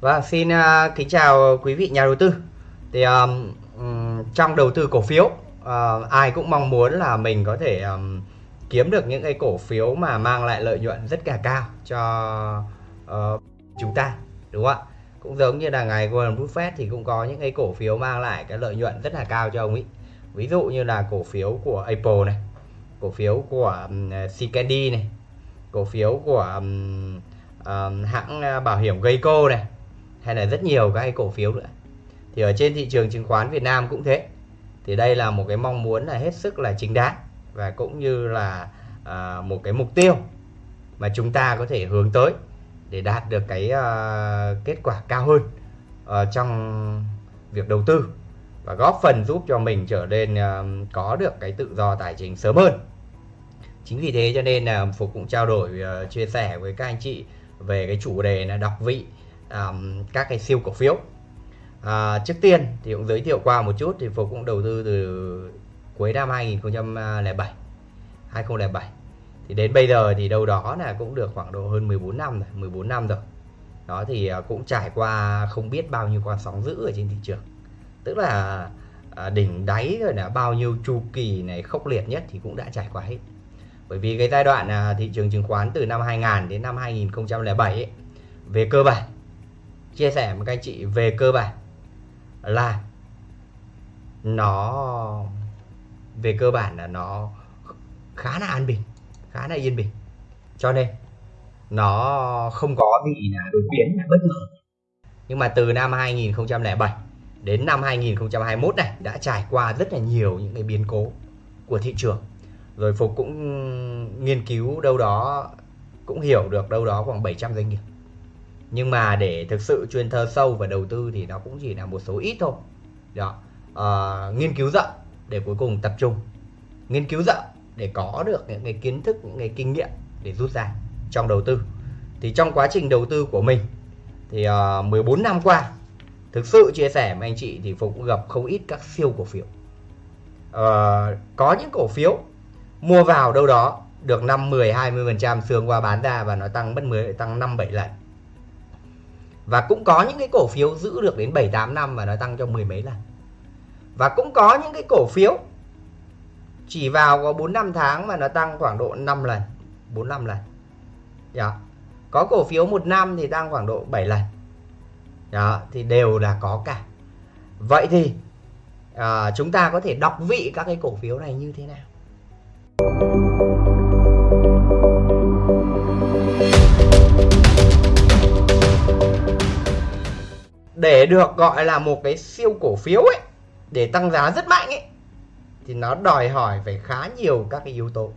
và xin uh, kính chào quý vị nhà đầu tư. Thì um, trong đầu tư cổ phiếu, uh, ai cũng mong muốn là mình có thể um, kiếm được những cái cổ phiếu mà mang lại lợi nhuận rất là cao cho uh, chúng ta, đúng không ạ? Cũng giống như là ngày Warren Buffett thì cũng có những cái cổ phiếu mang lại cái lợi nhuận rất là cao cho ông ấy. Ví dụ như là cổ phiếu của Apple này, cổ phiếu của um, CKD này, cổ phiếu của um, um, hãng à, bảo hiểm Geico này hay là rất nhiều các cái cổ phiếu nữa. Thì ở trên thị trường chứng khoán Việt Nam cũng thế. Thì đây là một cái mong muốn là hết sức là chính đáng và cũng như là à, một cái mục tiêu mà chúng ta có thể hướng tới để đạt được cái à, kết quả cao hơn à, trong việc đầu tư và góp phần giúp cho mình trở nên uh, có được cái tự do tài chính sớm hơn. Chính vì thế cho nên là phục cũng trao đổi uh, chia sẻ với các anh chị về cái chủ đề là đọc vị um, các cái siêu cổ phiếu. À, trước tiên thì cũng giới thiệu qua một chút thì Phục cũng đầu tư từ cuối năm 2007 2007 thì đến bây giờ thì đâu đó là cũng được khoảng độ hơn 14 năm rồi 14 năm rồi. Đó thì à, cũng trải qua không biết bao nhiêu con sóng dữ ở trên thị trường. Tức là à, đỉnh đáy rồi là bao nhiêu chu kỳ này khốc liệt nhất thì cũng đã trải qua hết. Bởi vì cái giai đoạn à, thị trường chứng khoán từ năm 2000 đến năm 2007 ấy, về cơ bản chia sẻ với các anh chị về cơ bản là nó, về cơ bản là nó khá là an bình, khá là yên bình. Cho nên nó không có gì là đột biến, là bất ngờ. Nhưng mà từ năm 2007 đến năm 2021 này đã trải qua rất là nhiều những cái biến cố của thị trường. Rồi Phục cũng nghiên cứu đâu đó, cũng hiểu được đâu đó khoảng 700 doanh nghiệp nhưng mà để thực sự chuyên thơ sâu và đầu tư thì nó cũng chỉ là một số ít thôi. Đó à, ờ, nghiên cứu rộng để cuối cùng tập trung. Nghiên cứu rộng để có được những cái kiến thức những cái kinh nghiệm để rút ra trong đầu tư. Thì trong quá trình đầu tư của mình thì ờ, uh, 14 năm qua thực sự chia sẻ với anh chị thì Phục cũng gặp không ít các siêu cổ phiếu. Uh, có những cổ phiếu mua vào đâu đó được 5 10 20% xương qua bán ra và nó tăng bất 10 tăng 5 7 lần và cũng có những cái cổ phiếu giữ được đến 7 8 năm và nó tăng cho mười mấy lần. Và cũng có những cái cổ phiếu chỉ vào có 4 5 tháng mà nó tăng khoảng độ 5 lần, 4 5 lần. Đó. Có cổ phiếu một năm thì tăng khoảng độ 7 lần. Đó, thì đều là có cả. Vậy thì à, chúng ta có thể đọc vị các cái cổ phiếu này như thế nào? Để được gọi là một cái siêu cổ phiếu ấy, để tăng giá rất mạnh ấy, thì nó đòi hỏi phải khá nhiều các cái yếu tố.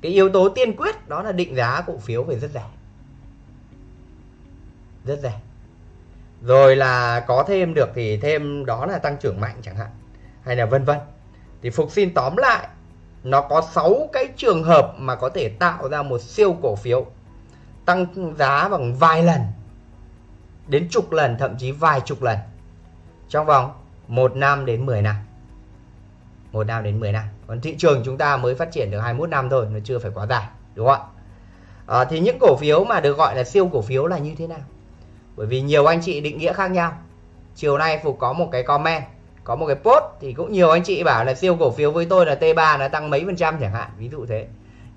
Cái yếu tố tiên quyết đó là định giá cổ phiếu phải rất rẻ. Rất rẻ. Rồi là có thêm được thì thêm đó là tăng trưởng mạnh chẳng hạn, hay là vân vân. Thì phục xin tóm lại, nó có 6 cái trường hợp mà có thể tạo ra một siêu cổ phiếu, tăng giá bằng vài lần đến chục lần thậm chí vài chục lần. Trong vòng 1 năm đến 10 năm. 1 năm đến 10 năm. Còn thị trường chúng ta mới phát triển được 21 năm thôi nó chưa phải quá dài đúng không ạ? À, thì những cổ phiếu mà được gọi là siêu cổ phiếu là như thế nào? Bởi vì nhiều anh chị định nghĩa khác nhau. Chiều nay Phục có một cái comment có một cái post thì cũng nhiều anh chị bảo là siêu cổ phiếu với tôi là T3 nó tăng mấy phần trăm chẳng hạn ví dụ thế.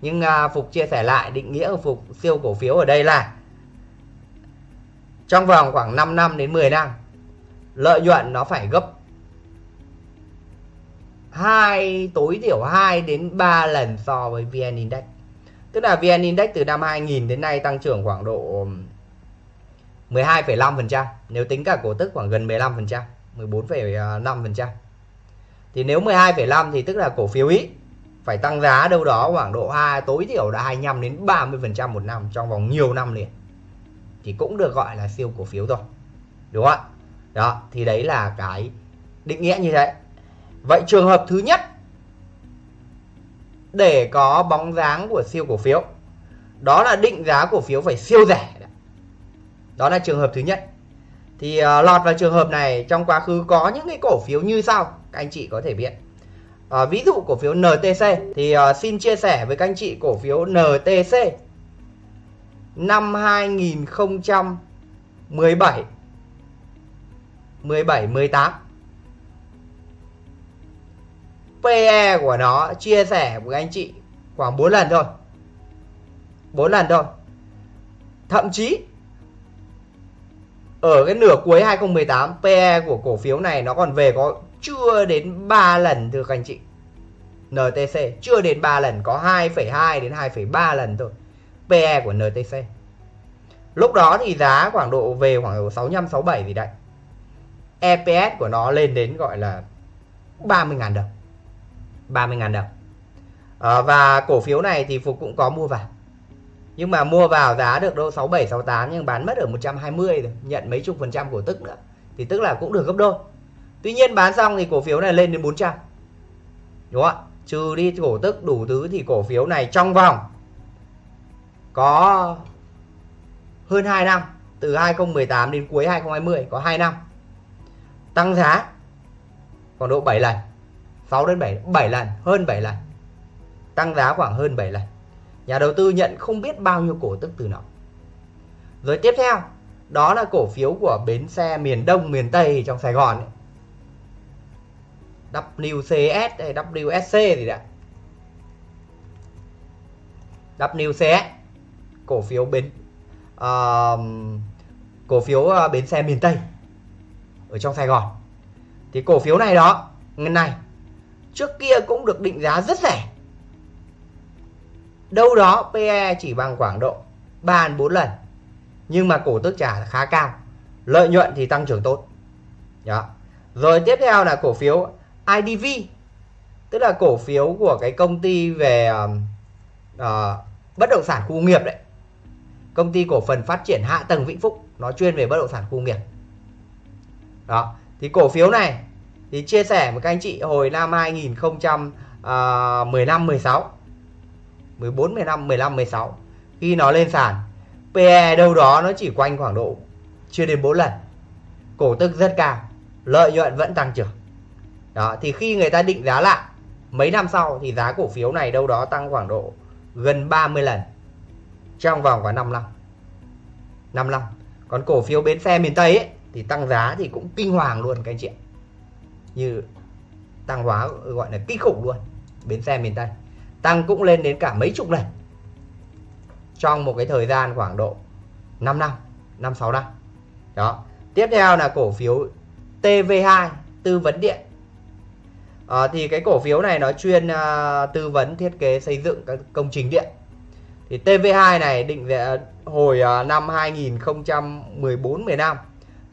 Nhưng à, Phục chia sẻ lại định nghĩa của Phục siêu cổ phiếu ở đây là trong vòng khoảng 5 năm đến 10 năm lợi nhuận nó phải gấp hai tối thiểu 2 đến 3 lần so với VN Index. Tức là VN Index từ năm 2000 đến nay tăng trưởng khoảng độ 12,5%, nếu tính cả cổ tức khoảng gần 15%, 14,5%. Thì nếu 12,5 thì tức là cổ phiếu ý phải tăng giá đâu đó khoảng độ 2 tối thiểu là 25 đến 30% một năm trong vòng nhiều năm liền thì cũng được gọi là siêu cổ phiếu rồi. Đúng không ạ? Đó thì đấy là cái định nghĩa như thế. Vậy trường hợp thứ nhất để có bóng dáng của siêu cổ phiếu đó là định giá cổ phiếu phải siêu rẻ. Đó là trường hợp thứ nhất. Thì uh, lọt vào trường hợp này trong quá khứ có những cái cổ phiếu như sau các anh chị có thể biết. Uh, ví dụ cổ phiếu NTC thì uh, xin chia sẻ với các anh chị cổ phiếu NTC năm 2017, 17 17 18 PE của nó chia sẻ với anh chị khoảng 4 lần thôi. 4 lần thôi. Thậm chí ở cái nửa cuối 2018 PE của cổ phiếu này nó còn về có chưa đến 3 lần thưa các anh chị. NTC chưa đến 3 lần có 2,2 đến 2,3 lần thôi. PE của NTC lúc đó thì giá khoảng độ về khoảng độ 65 67 gì đấy. EPS của nó lên đến gọi là 30.000 đồng. 30.000 đồng. À, và cổ phiếu này thì Phục cũng có mua vào. Nhưng mà mua vào giá được đâu 67 68 nhưng bán mất ở 120 rồi nhận mấy chục phần trăm cổ tức nữa. Thì tức là cũng được gấp đôi. Tuy nhiên bán xong thì cổ phiếu này lên đến 400 đúng không ạ? Trừ đi cổ tức đủ thứ thì cổ phiếu này trong vòng có hơn 2 năm, từ 2018 đến cuối 2020 có 2 năm. Tăng giá khoảng độ 7 lần 6 đến 7 7 lần, hơn 7 lần. Tăng giá khoảng hơn 7 lần. Nhà đầu tư nhận không biết bao nhiêu cổ tức từ nó. Rồi tiếp theo, đó là cổ phiếu của bến xe miền Đông, miền Tây trong Sài Gòn ấy. WCS hay WSC gì đấy WCS cổ phiếu bến uh, cổ phiếu uh, bến xe miền Tây ở trong Sài Gòn. Thì cổ phiếu này đó ngân này trước kia cũng được định giá rất rẻ. Đâu đó PE chỉ bằng khoảng độ 3 4 lần nhưng mà cổ tức trả khá cao lợi nhuận thì tăng trưởng tốt. Đó. rồi tiếp theo là cổ phiếu IDV tức là cổ phiếu của cái công ty về uh, bất động sản khu nghiệp đấy công ty cổ phần phát triển hạ tầng Vĩnh Phúc, nó chuyên về bất động sản khu nghiệp. Đó, thì cổ phiếu này thì chia sẻ với các anh chị hồi năm 2015 16 14 15 15 16 khi nó lên sàn PE đâu đó nó chỉ quanh khoảng độ chưa đến 4 lần. Cổ tức rất cao, lợi nhuận vẫn tăng trưởng. Đó, thì khi người ta định giá lại, mấy năm sau thì giá cổ phiếu này đâu đó tăng khoảng độ gần 30 lần trong vòng khoảng 5 năm. 5 năm. Còn cổ phiếu bến xe miền Tây ấy, thì tăng giá thì cũng kinh hoàng luôn các anh chị ạ. Như tăng hóa gọi là kinh khủng luôn bến xe miền Tây. Tăng cũng lên đến cả mấy chục lần trong một cái thời gian khoảng độ 5 năm 5 6 năm. Đó. Tiếp theo là cổ phiếu TV2 tư vấn điện. À, thì cái cổ phiếu này nó chuyên uh, tư vấn thiết kế xây dựng các công trình điện thì TV2 này định về hồi à, năm 2014 15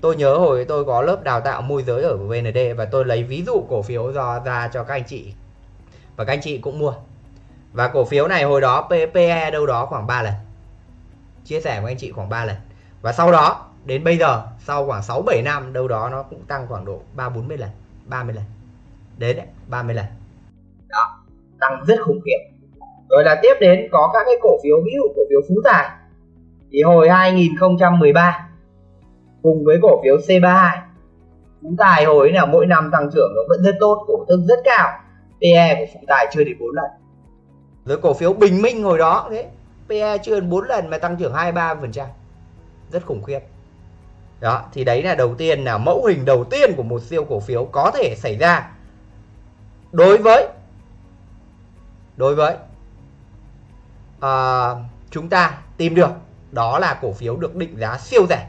tôi nhớ hồi tôi có lớp đào tạo môi giới ở VND và tôi lấy ví dụ cổ phiếu do ra cho các anh chị. Và các anh chị cũng mua. Và cổ phiếu này hồi đó PE đâu đó khoảng 3 lần. Chia sẻ với anh chị khoảng 3 lần. Và sau đó đến bây giờ sau khoảng 6 7 năm đâu đó nó cũng tăng khoảng độ 3 40 lần 30 lần. Đến đấy, 30 lần. Đó tăng rất khủng khiếp rồi là tiếp đến có các cái cổ phiếu ví dụ cổ phiếu Phú Tài. Thì hồi 2013 cùng với cổ phiếu C32 Phú Tài hồi là mỗi năm tăng trưởng nó vẫn rất tốt, cổ tức rất cao. PE của Phú Tài chưa đến 4 lần. Rồi cổ phiếu Bình Minh hồi đó, thế PE chưa đến 4 lần mà tăng trưởng 23% rất khủng khiếp. Đó, thì đấy là đầu tiên, là mẫu hình đầu tiên của một siêu cổ phiếu có thể xảy ra đối với đối với uh, chúng ta tìm được đó là cổ phiếu được định giá siêu rẻ.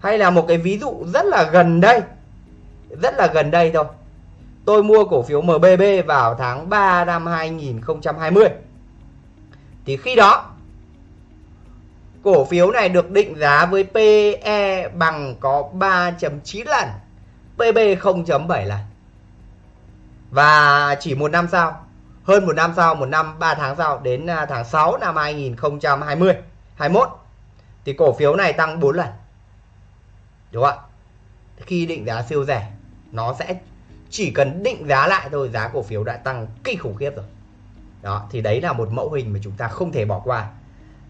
Hay là một cái ví dụ rất là gần đây rất là gần đây thôi. Tôi mua cổ phiếu MBB vào tháng 3 năm 2020 thì khi đó cổ phiếu này được định giá với PE bằng có 3.9 lần PB 0.7 lần. Và chỉ một năm sau hơn một năm sau một năm 3 tháng sau đến à, tháng 6 năm 2020 21 thì cổ phiếu này tăng 4 lần. Đúng không ạ? Khi định giá siêu rẻ nó sẽ chỉ cần định giá lại thôi giá cổ phiếu đã tăng kinh khủng khiếp rồi. Đó thì đấy là một mẫu hình mà chúng ta không thể bỏ qua.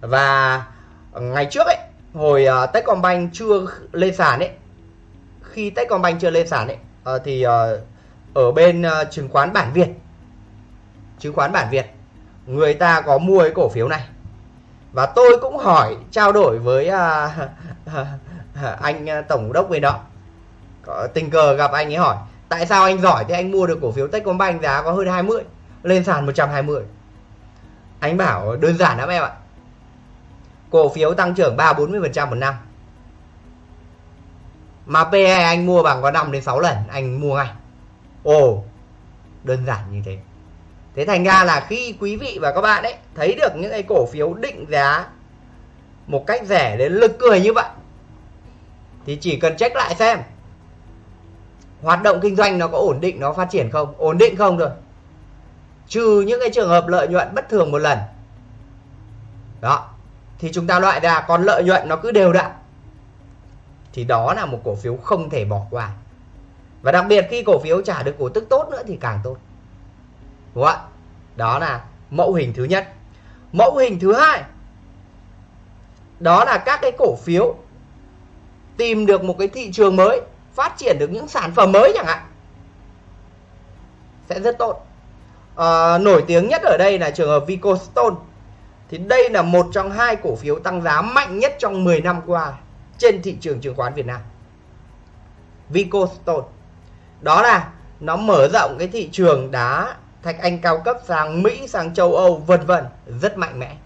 Và ngày trước ấy hồi uh, Techcombank chưa lên sàn ấy khi Techcombank chưa lên sàn ấy uh, thì uh, ở bên uh, chứng khoán bản Việt chứng khoán bản Việt người ta có mua cái cổ phiếu này. Và tôi cũng hỏi trao đổi với à, anh à, tổng đốc về đó. Có tình cờ gặp anh ấy hỏi tại sao anh giỏi thì anh mua được cổ phiếu Techcombank giá có hơn 20 lên sàn 120 anh bảo đơn giản lắm em ạ. Cổ phiếu tăng trưởng 3 40 phần trăm một năm. Mà PE anh mua bằng có 5 đến 6 lần anh mua ngay. Ồ đơn giản như thế thế thành ra là khi quý vị và các bạn ấy thấy được những cái cổ phiếu định giá một cách rẻ đến lực cười như vậy, thì chỉ cần check lại xem hoạt động kinh doanh nó có ổn định, nó phát triển không? Ổn định không rồi trừ những cái trường hợp lợi nhuận bất thường một lần. Đó. Thì chúng ta loại ra, còn lợi nhuận nó cứ đều đặn. Thì đó là một cổ phiếu không thể bỏ qua. Và đặc biệt khi cổ phiếu trả được cổ tức tốt nữa thì càng tốt đúng không ạ? Đó là mẫu hình thứ nhất. Mẫu hình thứ hai đó là các cái cổ phiếu tìm được một cái thị trường mới phát triển được những sản phẩm mới chẳng hạn. Sẽ rất tốt. À, nổi tiếng nhất ở đây là trường hợp Vicostone. Thì đây là một trong hai cổ phiếu tăng giá mạnh nhất trong 10 năm qua trên thị trường chứng khoán Việt Nam. Vicostone. Đó là nó mở rộng cái thị trường đá thạch anh cao cấp sang Mỹ, sang châu Âu, vân vân, rất mạnh mẽ.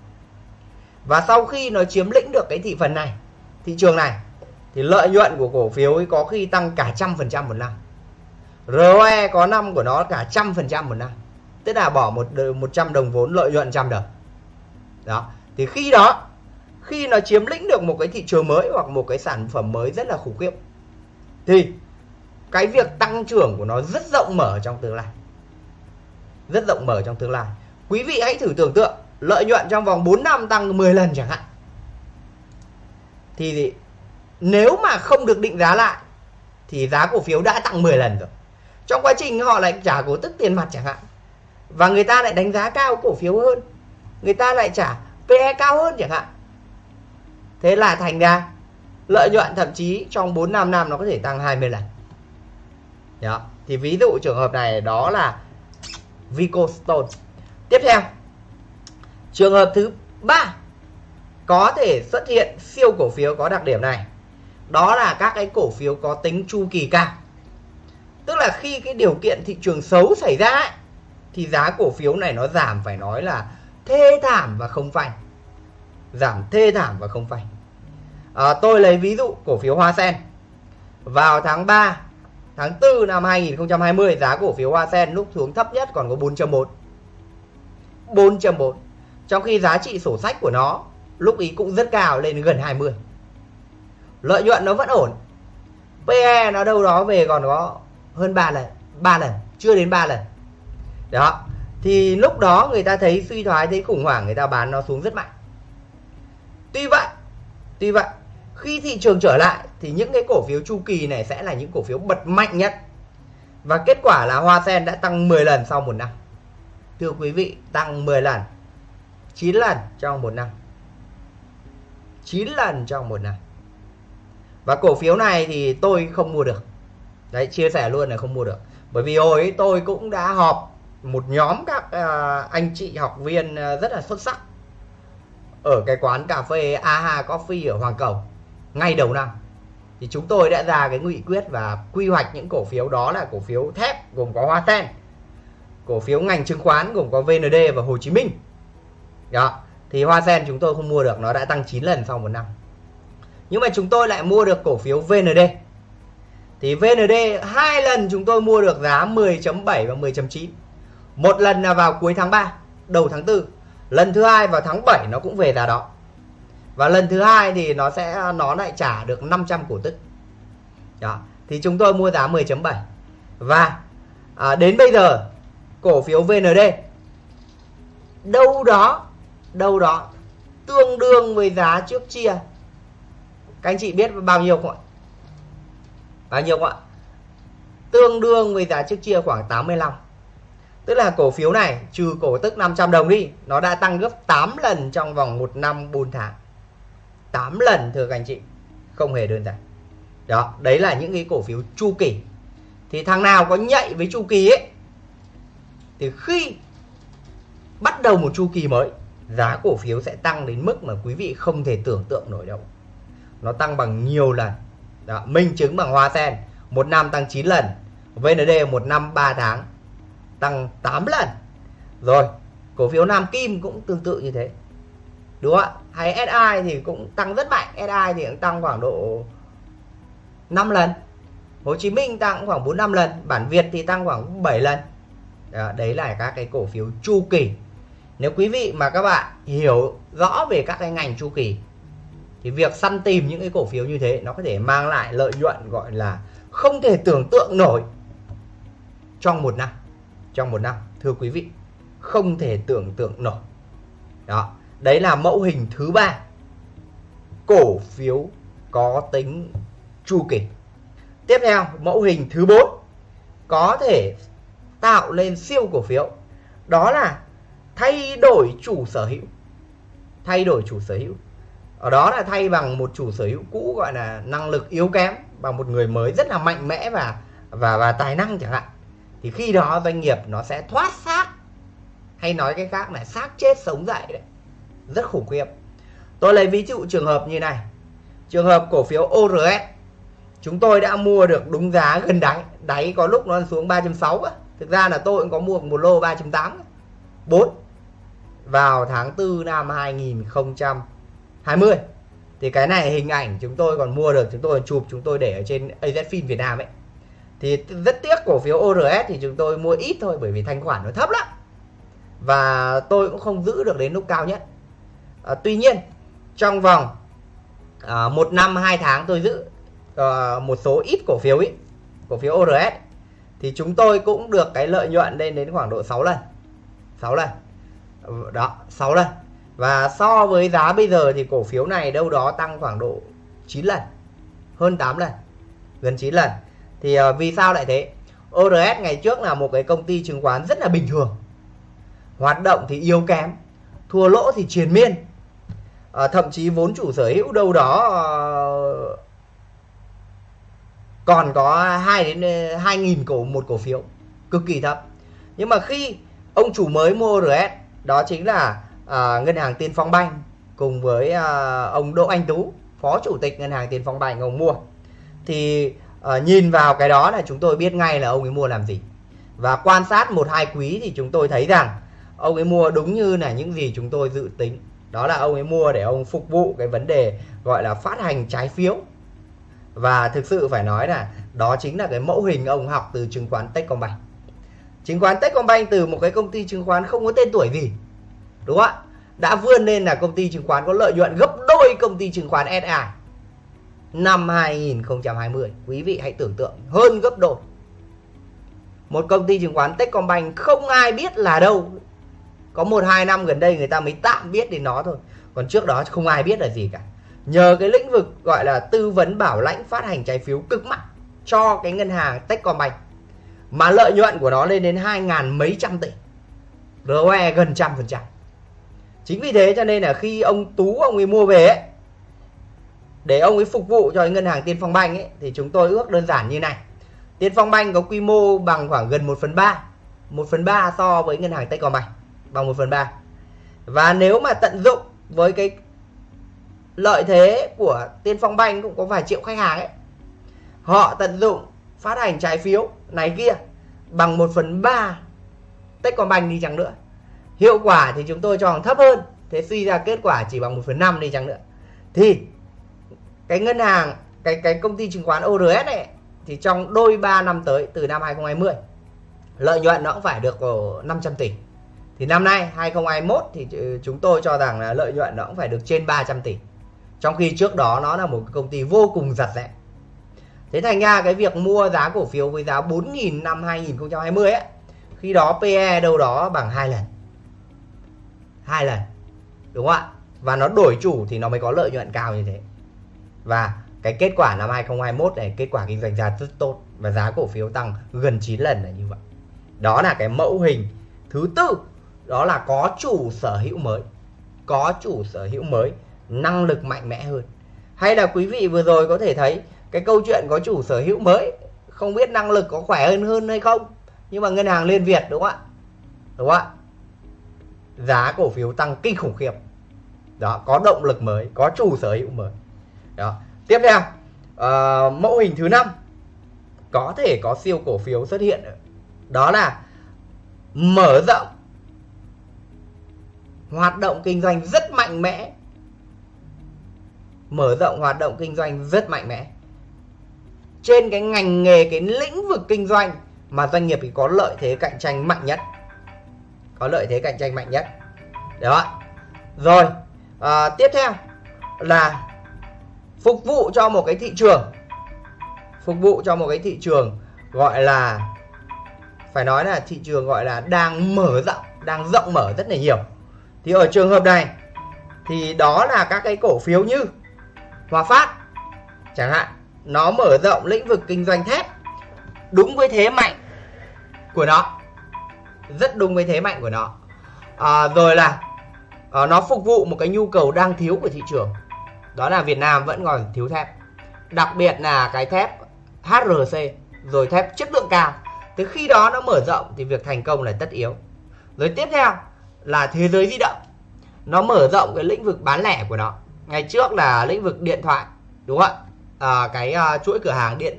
Và sau khi nó chiếm lĩnh được cái thị phần này, thị trường này, thì lợi nhuận của cổ phiếu ấy có khi tăng cả trăm phần trăm một năm. ROE có năm của nó cả trăm phần trăm một năm. Tức là bỏ một một trăm đồng vốn lợi nhuận trăm đồng. Đó. Thì khi đó, khi nó chiếm lĩnh được một cái thị trường mới hoặc một cái sản phẩm mới rất là khủng khiếp, thì cái việc tăng trưởng của nó rất rộng mở trong tương lai rất rộng mở trong tương lai. Quý vị hãy thử tưởng tượng, lợi nhuận trong vòng 4 năm tăng 10 lần chẳng hạn. Thì nếu mà không được định giá lại, thì giá cổ phiếu đã tăng 10 lần rồi. Trong quá trình họ lại trả cổ tức tiền mặt chẳng hạn, và người ta lại đánh giá cao cổ phiếu hơn, người ta lại trả PE cao hơn chẳng hạn. Thế là thành ra, lợi nhuận thậm chí trong 4 5 năm nó có thể tăng 20 lần. Đó. thì ví dụ trường hợp này, đó là Vicostone tiếp theo trường hợp thứ ba có thể xuất hiện siêu cổ phiếu có đặc điểm này. Đó là các cái cổ phiếu có tính chu kỳ cao. Tức là khi cái điều kiện thị trường xấu xảy ra ấy, thì giá cổ phiếu này nó giảm phải nói là thê thảm và không phanh. Giảm thê thảm và không phanh. À, tôi lấy ví dụ cổ phiếu Hoa Sen. Vào tháng 3 tháng 4 năm 2020 giá cổ phiếu Hoa Sen lúc xuống thấp nhất còn có 4.4 4.4 trong khi giá trị sổ sách của nó lúc ý cũng rất cao, lên gần 20 lợi nhuận nó vẫn ổn. PE nó đâu đó về còn có hơn 3 lần 3 lần, chưa đến 3 lần. Đó. Thì lúc đó người ta thấy suy thoái, thấy khủng hoảng, người ta bán nó xuống rất mạnh. Tuy vậy tuy vậy khi thị trường trở lại thì những cái cổ phiếu chu kỳ này sẽ là những cổ phiếu bật mạnh nhất. Và kết quả là Hoa Sen đã tăng 10 lần sau một năm. Thưa quý vị tăng 10 lần 9 lần trong một năm. 9 lần trong một năm. Và cổ phiếu này thì tôi không mua được. Đấy chia sẻ luôn là không mua được. Bởi vì hồi ấy tôi cũng đã họp một nhóm các uh, anh chị học viên uh, rất là xuất sắc ở cái quán cà phê AHA Coffee ở Hoàng Cầu ngay đầu năm. Thì chúng tôi đã ra cái nghị quyết và quy hoạch những cổ phiếu đó là cổ phiếu thép gồm có Hoa Sen, cổ phiếu ngành chứng khoán gồm có VND và Hồ Chí Minh. Đó, thì Hoa Sen chúng tôi không mua được, nó đã tăng 9 lần sau một năm. Nhưng mà chúng tôi lại mua được cổ phiếu VND thì VND hai lần chúng tôi mua được giá 10.7 và 10.9 một lần là vào cuối tháng 3 đầu tháng 4 lần thứ hai vào tháng 7 nó cũng về giá đó và lần thứ hai thì nó sẽ nó lại trả được 500 cổ tức. Đó. thì chúng tôi mua giá 10.7 và à, đến bây giờ cổ phiếu VND đâu đó đâu đó tương đương với giá trước chia. Các anh chị biết bao nhiêu không ạ? Bao nhiêu không ạ? Tương đương với giá trước chia khoảng 85 tức là cổ phiếu này trừ cổ tức 500 đồng đi nó đã tăng gấp 8 lần trong vòng 1 năm 4 tháng. 8 lần thưa các anh chị. Không hề đơn giản. Đó đấy là những cái cổ phiếu chu kỳ. Thì thằng nào có nhạy với chu kỳ ấy thì khi bắt đầu một chu kỳ mới giá cổ phiếu sẽ tăng đến mức mà quý vị không thể tưởng tượng nổi đâu. Nó tăng bằng nhiều lần. Đó, minh chứng bằng hoa sen. Một năm tăng 9 lần. VND một năm 3 tháng. Tăng 8 lần. Rồi cổ phiếu Nam Kim cũng tương tự như thế. Đúng không ạ? Hay SI thì cũng tăng rất mạnh. SI thì cũng tăng khoảng độ 5 lần. Hồ Chí Minh tăng khoảng 4 5 lần. Bản Việt thì tăng khoảng 7 lần. Đó, đấy là các cái cổ phiếu chu kỳ. Nếu quý vị mà các bạn hiểu rõ về các cái ngành chu kỳ thì việc săn tìm những cái cổ phiếu như thế nó có thể mang lại lợi nhuận gọi là không thể tưởng tượng nổi trong một năm. Trong một năm thưa quý vị không thể tưởng tượng nổi. Đó đấy là mẫu hình thứ ba. Cổ phiếu có tính chu kỳ. Tiếp theo, mẫu hình thứ bốn có thể tạo lên siêu cổ phiếu. Đó là thay đổi chủ sở hữu. Thay đổi chủ sở hữu. Ở đó là thay bằng một chủ sở hữu cũ gọi là năng lực yếu kém, bằng một người mới rất là mạnh mẽ và và và tài năng chẳng hạn. Thì khi đó doanh nghiệp nó sẽ thoát xác, hay nói cái khác là xác chết sống dậy đấy rất khủng khiếp. Tôi lấy ví dụ trường hợp như này. Trường hợp cổ phiếu ORS chúng tôi đã mua được đúng giá gần đáy đáy có lúc nó xuống 360 thực ra là tôi cũng có mua một lô 380 4 vào tháng 4 năm 2020 thì cái này hình ảnh chúng tôi còn mua được, chúng tôi còn chụp, chúng tôi để ở trên AZFIN Việt Nam ấy. Thì rất tiếc cổ phiếu ORS thì chúng tôi mua ít thôi bởi vì thanh khoản nó thấp lắm. Và tôi cũng không giữ được đến lúc cao nhất à, tuy nhiên trong vòng à, một năm hai tháng tôi giữ à, một số ít cổ phiếu ấy cổ phiếu ORS thì chúng tôi cũng được cái lợi nhuận lên đến khoảng độ 6 lần 6 lần. Đó 6 lần. Và so với giá bây giờ thì cổ phiếu này đâu đó tăng khoảng độ 9 lần hơn 8 lần gần 9 lần. Thì à, vì sao lại thế? ORS ngày trước là một cái công ty chứng khoán rất là bình thường hoạt động thì yếu kém thua lỗ thì triền miên à, thậm chí vốn chủ sở hữu đâu đó à, còn có 2 đến ờ, 2 nghìn cổ một cổ phiếu cực kỳ thấp. Nhưng mà khi ông chủ mới mua RS đó chính là à, ngân hàng Tiên Phong Banh cùng với à, ông Đỗ Anh Tú phó chủ tịch ngân hàng Tiên Phong Banh ông mua. Thì à, nhìn vào cái đó là chúng tôi biết ngay là ông ấy mua làm gì. Và quan sát một hai quý thì chúng tôi thấy rằng ông ấy mua đúng như là những gì chúng tôi dự tính đó là ông ấy mua để ông phục vụ cái vấn đề gọi là phát hành trái phiếu. Và thực sự phải nói là đó chính là cái mẫu hình ông học từ chứng khoán Techcombank. Chứng khoán Techcombank từ một cái công ty chứng khoán không có tên tuổi gì, đúng không ạ? Đã vươn lên là công ty chứng khoán có lợi nhuận gấp đôi công ty chứng khoán SI năm 2020 quý vị hãy tưởng tượng, hơn gấp đôi. Một công ty chứng khoán Techcombank không ai biết là đâu có một hai năm gần đây người ta mới tạm biết đến nó thôi. Còn trước đó không ai biết là gì cả. Nhờ cái lĩnh vực gọi là tư vấn bảo lãnh phát hành trái phiếu cực mạnh cho cái ngân hàng Techcombank mà lợi nhuận của nó lên đến hai ngàn mấy trăm tỷ. ROE gần trăm phần trăm. Chính vì thế cho nên là khi ông Tú ông ấy mua về ấy, để ông ấy phục vụ cho cái ngân hàng Tiên Phong Banh ấy, thì chúng tôi ước đơn giản như này. Tiên Phong Banh có quy mô bằng khoảng gần 1 phần 3 1 phần 3 so với ngân hàng Techcombank bằng 1 phần 3 và nếu mà tận dụng với cái lợi thế của Tiên Phong Banh cũng có vài triệu khách hàng ấy, họ tận dụng phát hành trái phiếu này kia bằng 1 phần 3 Techcombank đi chẳng nữa. Hiệu quả thì chúng tôi cho thấp hơn, thế suy ra kết quả chỉ bằng 1 phần 5 đi chẳng nữa. Thì cái ngân hàng, cái cái công ty chứng khoán ORS này thì trong đôi 3 năm tới, từ năm 2020 lợi nhuận nó cũng phải được ờ, 500 tỷ thì năm nay 2021 thì ừ, chúng tôi cho rằng là lợi nhuận nó cũng phải được trên 300 tỷ. Trong khi trước đó nó là một công ty vô cùng giật rẽ. Thế thành ra cái việc mua giá cổ phiếu với giá 4.000 năm 2020 ấy, khi đó PE đâu đó bằng hai lần. Hai lần, đúng không ạ? Và nó đổi chủ thì nó mới có lợi nhuận cao như thế. Và cái kết quả năm 2021 này, kết quả kinh doanh ra rất tốt và giá cổ phiếu tăng gần 9 lần là như vậy. Đó là cái mẫu hình thứ tư đó là có chủ sở hữu mới. Có chủ sở hữu mới năng lực mạnh mẽ hơn. Hay là quý vị vừa rồi có thể thấy cái câu chuyện có chủ sở hữu mới không biết năng lực có khỏe hơn hơn hay không? Nhưng mà ngân hàng liên việt đúng không ạ? Đúng không ạ? Giá cổ phiếu tăng kinh khủng khiếp. Đó có động lực mới có chủ sở hữu mới. Đó. Tiếp theo uh, mẫu hình thứ năm. Có thể có siêu cổ phiếu xuất hiện. Đó là mở rộng hoạt động kinh doanh rất mạnh mẽ. Mở rộng hoạt động kinh doanh rất mạnh mẽ. Trên cái ngành nghề cái lĩnh vực kinh doanh mà doanh nghiệp thì có lợi thế cạnh tranh mạnh nhất. Có lợi thế cạnh tranh mạnh nhất. Đó. Rồi à, tiếp theo là phục vụ cho một cái thị trường. Phục vụ cho một cái thị trường gọi là phải nói là thị trường gọi là đang mở rộng đang rộng mở rất là nhiều thì ở trường hợp này thì đó là các cái cổ phiếu như Hòa Phát chẳng hạn nó mở rộng lĩnh vực kinh doanh thép đúng với thế mạnh của nó rất đúng với thế mạnh của nó. À, rồi là à, nó phục vụ một cái nhu cầu đang thiếu của thị trường đó là Việt Nam vẫn còn thiếu thép. Đặc biệt là cái thép HRC rồi thép chất lượng cao. Từ khi đó nó mở rộng thì việc thành công là tất yếu. Rồi tiếp theo là thế giới di động. Nó mở rộng cái lĩnh vực bán lẻ của nó. Ngày trước là lĩnh vực điện thoại đúng không ạ? À, cái uh, chuỗi cửa hàng điện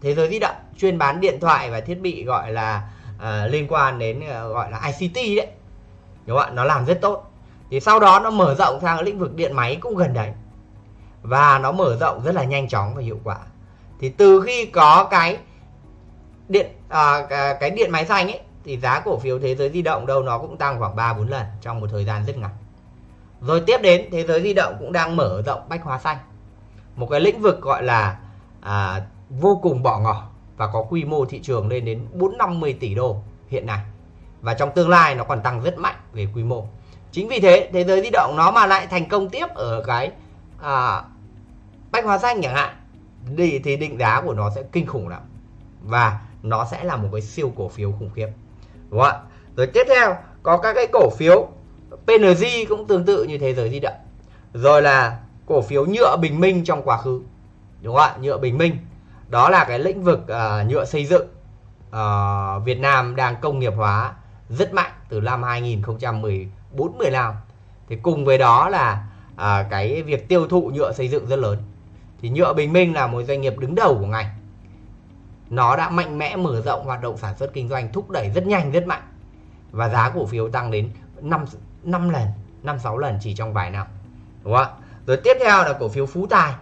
thế giới di động chuyên bán điện thoại và thiết bị gọi là uh, liên quan đến uh, gọi là ICT đấy. Đúng không ạ? Nó làm rất tốt. Thì sau đó nó mở rộng sang lĩnh vực điện máy cũng gần đấy. Và nó mở rộng rất là nhanh chóng và hiệu quả. Thì từ khi có cái điện à, cái điện máy xanh ấy thì giá cổ phiếu thế giới di động đâu nó cũng tăng khoảng 3 4 lần trong một thời gian rất ngắn. Rồi tiếp đến thế giới di động cũng đang mở rộng bách hóa xanh. Một cái lĩnh vực gọi là à, vô cùng bỏ ngỏ và có quy mô thị trường lên đến 4 50 tỷ đô hiện nay. Và trong tương lai nó còn tăng rất mạnh về quy mô. Chính vì thế thế giới di động nó mà lại thành công tiếp ở cái à, bách hóa xanh chẳng hạn thì, thì định giá của nó sẽ kinh khủng lắm và nó sẽ là một cái siêu cổ phiếu khủng khiếp đúng không ạ? Rồi tiếp theo có các cái cổ phiếu PNG cũng tương tự như thế giới di động. Rồi là cổ phiếu nhựa bình minh trong quá khứ. Đúng không ạ? Nhựa bình minh. Đó là cái lĩnh vực uh, nhựa xây dựng uh, Việt Nam đang công nghiệp hóa rất mạnh từ năm 2014 15 thì cùng với đó là uh, cái việc tiêu thụ nhựa xây dựng rất lớn. Thì nhựa bình minh là một doanh nghiệp đứng đầu của ngành nó đã mạnh mẽ mở rộng hoạt động sản xuất kinh doanh thúc đẩy rất nhanh rất mạnh. Và giá cổ phiếu tăng đến 5 5 lần 5 6 lần chỉ trong vài năm. Đúng không ạ? Rồi tiếp theo là cổ phiếu Phú Tài.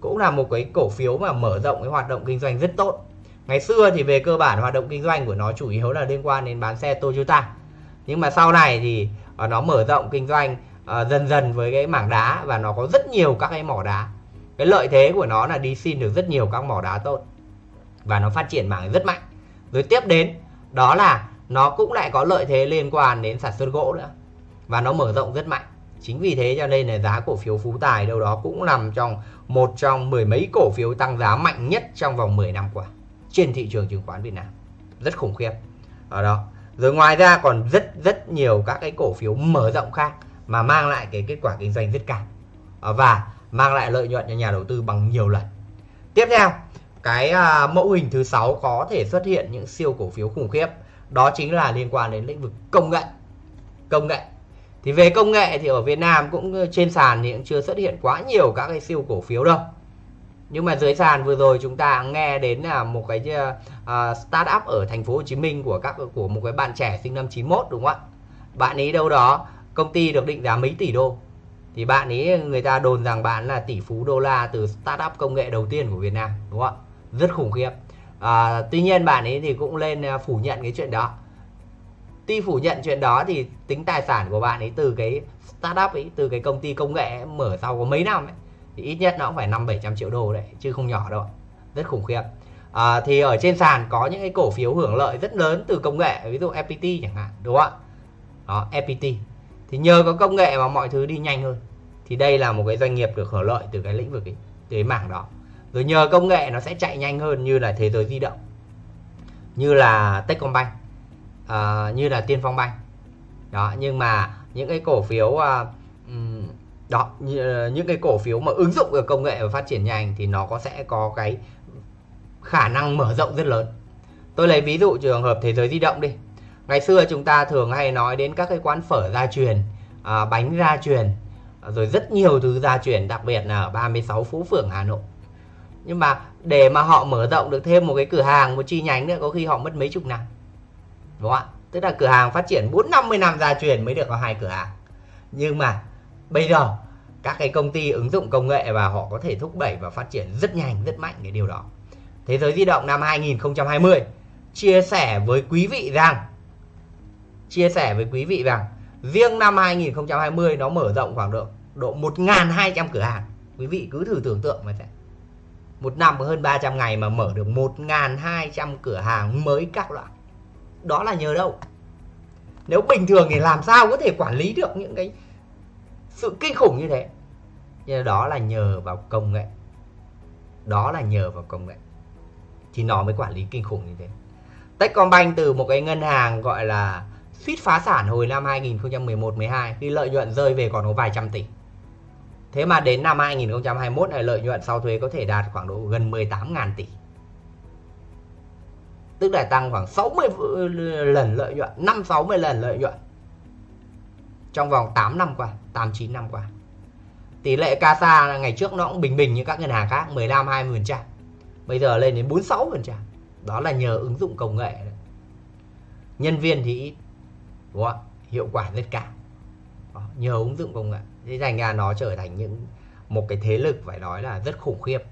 Cũng là một cái cổ phiếu mà mở rộng cái hoạt động kinh doanh rất tốt. Ngày xưa thì về cơ bản hoạt động kinh doanh của nó chủ yếu là liên quan đến bán xe Toyota. Nhưng mà sau này thì à, nó mở rộng kinh doanh uh, dần dần với cái mảng đá và nó có rất nhiều các cái mỏ đá. Cái lợi thế của nó là đi xin được rất nhiều các mỏ đá tốt và nó phát triển mảng rất mạnh. Rồi tiếp đến, đó là nó cũng lại có lợi thế liên quan đến sản xuất gỗ nữa. Và nó mở rộng rất mạnh. Chính vì thế cho nên là giá cổ phiếu phú tài đâu đó cũng nằm trong một trong mười mấy cổ phiếu tăng giá mạnh nhất trong vòng 10 năm qua trên thị trường chứng khoán Việt Nam. Rất khủng khiếp. Ở đó. Rồi ngoài ra còn rất rất nhiều các cái cổ phiếu mở rộng khác mà mang lại cái kết quả kinh doanh rất cao. Và mang lại lợi nhuận cho nhà đầu tư bằng nhiều lần. Tiếp theo cái à, mẫu hình thứ sáu có thể xuất hiện những siêu cổ phiếu khủng khiếp. Đó chính là liên quan đến lĩnh vực công nghệ. Công nghệ. Thì về công nghệ thì ở Việt Nam cũng ờ, trên sàn thì cũng chưa xuất hiện quá nhiều các cái siêu cổ phiếu đâu. Nhưng mà dưới sàn vừa rồi chúng ta nghe đến là một cái uh, startup ở thành phố Hồ Chí Minh của các của một cái bạn trẻ sinh năm 91 đúng không ạ? Bạn ấy đâu đó công ty được định giá mấy tỷ đô? Thì bạn ấy người ta đồn rằng bạn là tỷ phú đô la từ startup công nghệ đầu tiên của Việt Nam đúng không ạ? Rất khủng khiếp. À, tuy nhiên bạn ấy thì cũng lên à, phủ nhận cái chuyện đó. Tuy phủ nhận chuyện đó thì tính tài sản của bạn ấy từ cái startup ấy từ cái công ty công nghệ mở sau có mấy năm ấy thì ít nhất nó cũng phải năm bảy trăm triệu đô đấy chứ không nhỏ đâu. Rất khủng khiếp. À, thì ở trên sàn có những cái cổ phiếu hưởng lợi rất lớn từ công nghệ ví dụ FPT chẳng hạn đúng không ạ? Đó FPT thì nhờ có công nghệ mà mọi thứ đi nhanh hơn. Thì đây là một cái doanh nghiệp được hưởng lợi từ cái lĩnh vực ấy, từ cái mảng đó rồi nhờ công nghệ nó sẽ chạy nhanh hơn như là thế giới di động như là Techcombank uh, như là Tiên Phong Bank. Đó nhưng mà những cái cổ phiếu uh, đó ờ, những cái cổ phiếu mà ứng dụng được công nghệ và phát triển nhanh thì nó có sẽ có cái khả năng mở rộng rất lớn. Tôi lấy ví dụ trường hợp thế giới di động đi. Ngày xưa chúng ta thường hay nói đến các cái quán phở gia truyền à, bánh gia truyền rồi rất nhiều thứ gia truyền đặc biệt là ở 36 Phú Phường Hà Nội nhưng mà để mà họ mở rộng được thêm một cái cửa hàng, một chi nhánh nữa, có khi họ mất mấy chục năm. Đúng không ạ? Tức là cửa hàng phát triển bốn, năm mươi năm gia truyền mới được có hai cửa hàng. Nhưng mà bây giờ, các cái công ty ứng dụng công nghệ và họ có thể thúc đẩy và phát triển rất nhanh, rất mạnh cái điều đó. Thế giới di động năm 2020 chia sẻ với quý vị rằng, chia sẻ với quý vị rằng, riêng năm 2020 nó mở rộng khoảng độ độ 1.200 cửa hàng. Quý vị cứ thử tưởng tượng mà xem một năm hơn 300 ngày mà mở được 1.200 cửa hàng mới các loại. Đó là nhờ đâu? Nếu bình thường thì làm sao có thể quản lý được những cái sự kinh khủng như thế? Nhưng đó là nhờ vào công nghệ. Đó là nhờ vào công nghệ. Thì nó mới quản lý kinh khủng như thế. Techcombank từ một cái ngân hàng gọi là suýt phá sản hồi năm 2011-12 khi lợi nhuận rơi về còn có vài trăm tỷ. Thế mà đến năm 2021 này lợi nhuận sau thuế có thể đạt khoảng độ gần 18.000 tỷ. Tức là tăng khoảng 60 lần lợi nhuận, 5 60 lần lợi nhuận. Trong vòng 8 năm qua, 8 9 năm qua. Tỷ lệ CASA ngày trước nó cũng bình bình như các ngân hàng khác, 15 20%. Bây giờ lên đến 46%. Đó là nhờ ứng dụng công nghệ. Đấy. Nhân viên thì ít, đúng không? hiệu quả rất cao. Đó, nhờ ứng dụng công nghệ. Thế thành ra nó trở thành những một cái thế lực phải nói là rất khủng khiếp.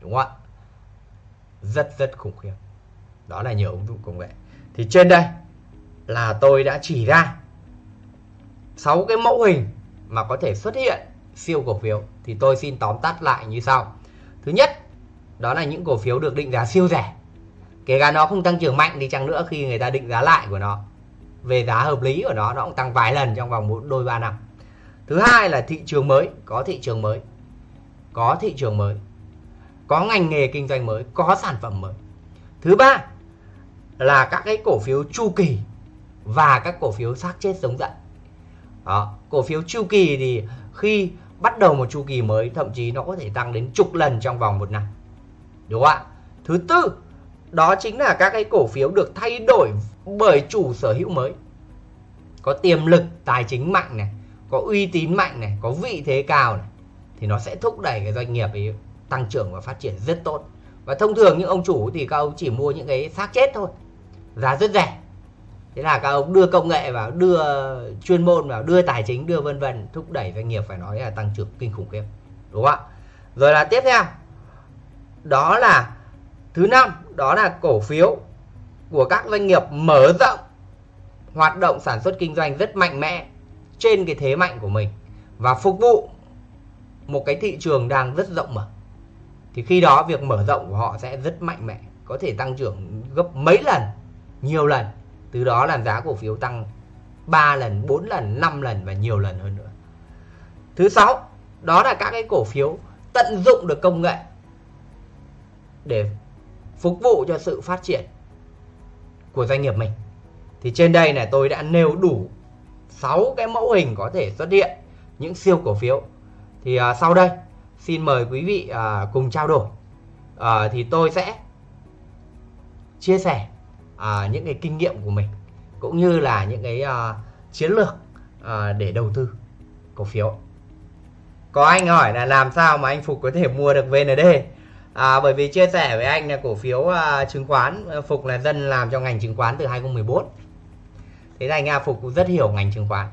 Đúng không ạ? Rất rất khủng khiếp. Đó là nhiều ứng dụng công nghệ. Thì trên đây là tôi đã chỉ ra 6 cái mẫu hình mà có thể xuất hiện siêu cổ phiếu thì tôi xin tóm tắt lại như sau. Thứ nhất, đó là những cổ phiếu được định giá siêu rẻ. Kể cả nó không tăng trưởng mạnh đi chăng nữa khi người ta định giá lại của nó về giá hợp lý của nó nó cũng tăng vài lần trong vòng một đôi ba năm. Thứ hai là thị trường mới, có thị trường mới. Có thị trường mới. Có ngành nghề kinh doanh mới, có sản phẩm mới. Thứ ba là các cái cổ phiếu chu kỳ và các cổ phiếu xác chết sống dậy. Đó, cổ phiếu chu kỳ thì khi bắt đầu một chu kỳ mới thậm chí nó có thể tăng đến chục lần trong vòng một năm đúng không ạ thứ tư đó chính là các cái cổ phiếu được thay đổi bởi chủ sở hữu mới có tiềm lực tài chính mạnh này có uy tín mạnh này, có vị thế cao này, thì nó sẽ thúc đẩy cái doanh nghiệp ấy tăng trưởng và phát triển rất tốt. Và thông thường những ông chủ thì các ông chỉ mua những cái xác chết thôi, giá rất rẻ. Thế là các ông đưa công nghệ vào, đưa chuyên môn vào, đưa tài chính, đưa vân vân, thúc đẩy doanh nghiệp phải nói là tăng trưởng kinh khủng khiếp. Đúng không ạ? Rồi là tiếp theo. Đó là thứ năm, đó là cổ phiếu của các doanh nghiệp mở rộng, hoạt động sản xuất kinh doanh rất mạnh mẽ trên cái thế mạnh của mình và phục vụ một cái thị trường đang rất rộng mở, thì khi đó việc mở rộng của họ sẽ rất mạnh mẽ, có thể tăng trưởng gấp mấy lần, nhiều lần. Từ đó làm giá cổ phiếu tăng 3 lần 4 lần 5 lần và nhiều lần hơn nữa. Thứ sáu, đó là các cái cổ phiếu tận dụng được công nghệ để phục vụ cho sự phát triển của doanh nghiệp mình. Thì trên đây này, tôi đã nêu đủ 6 cái mẫu hình có thể xuất hiện những siêu cổ phiếu. Thì à, sau đây xin mời quý vị à, cùng trao đổi. À, thì tôi sẽ chia sẻ à, những cái kinh nghiệm của mình cũng như là những cái à, chiến lược à, để đầu tư cổ phiếu. Có anh hỏi là làm sao mà anh Phục có thể mua được VND à, bởi vì chia sẻ với anh là cổ phiếu uh, chứng khoán à, Phục là dân làm trong ngành chứng khoán từ 2014 thế thành ra Phục cũng rất hiểu ngành chứng khoán.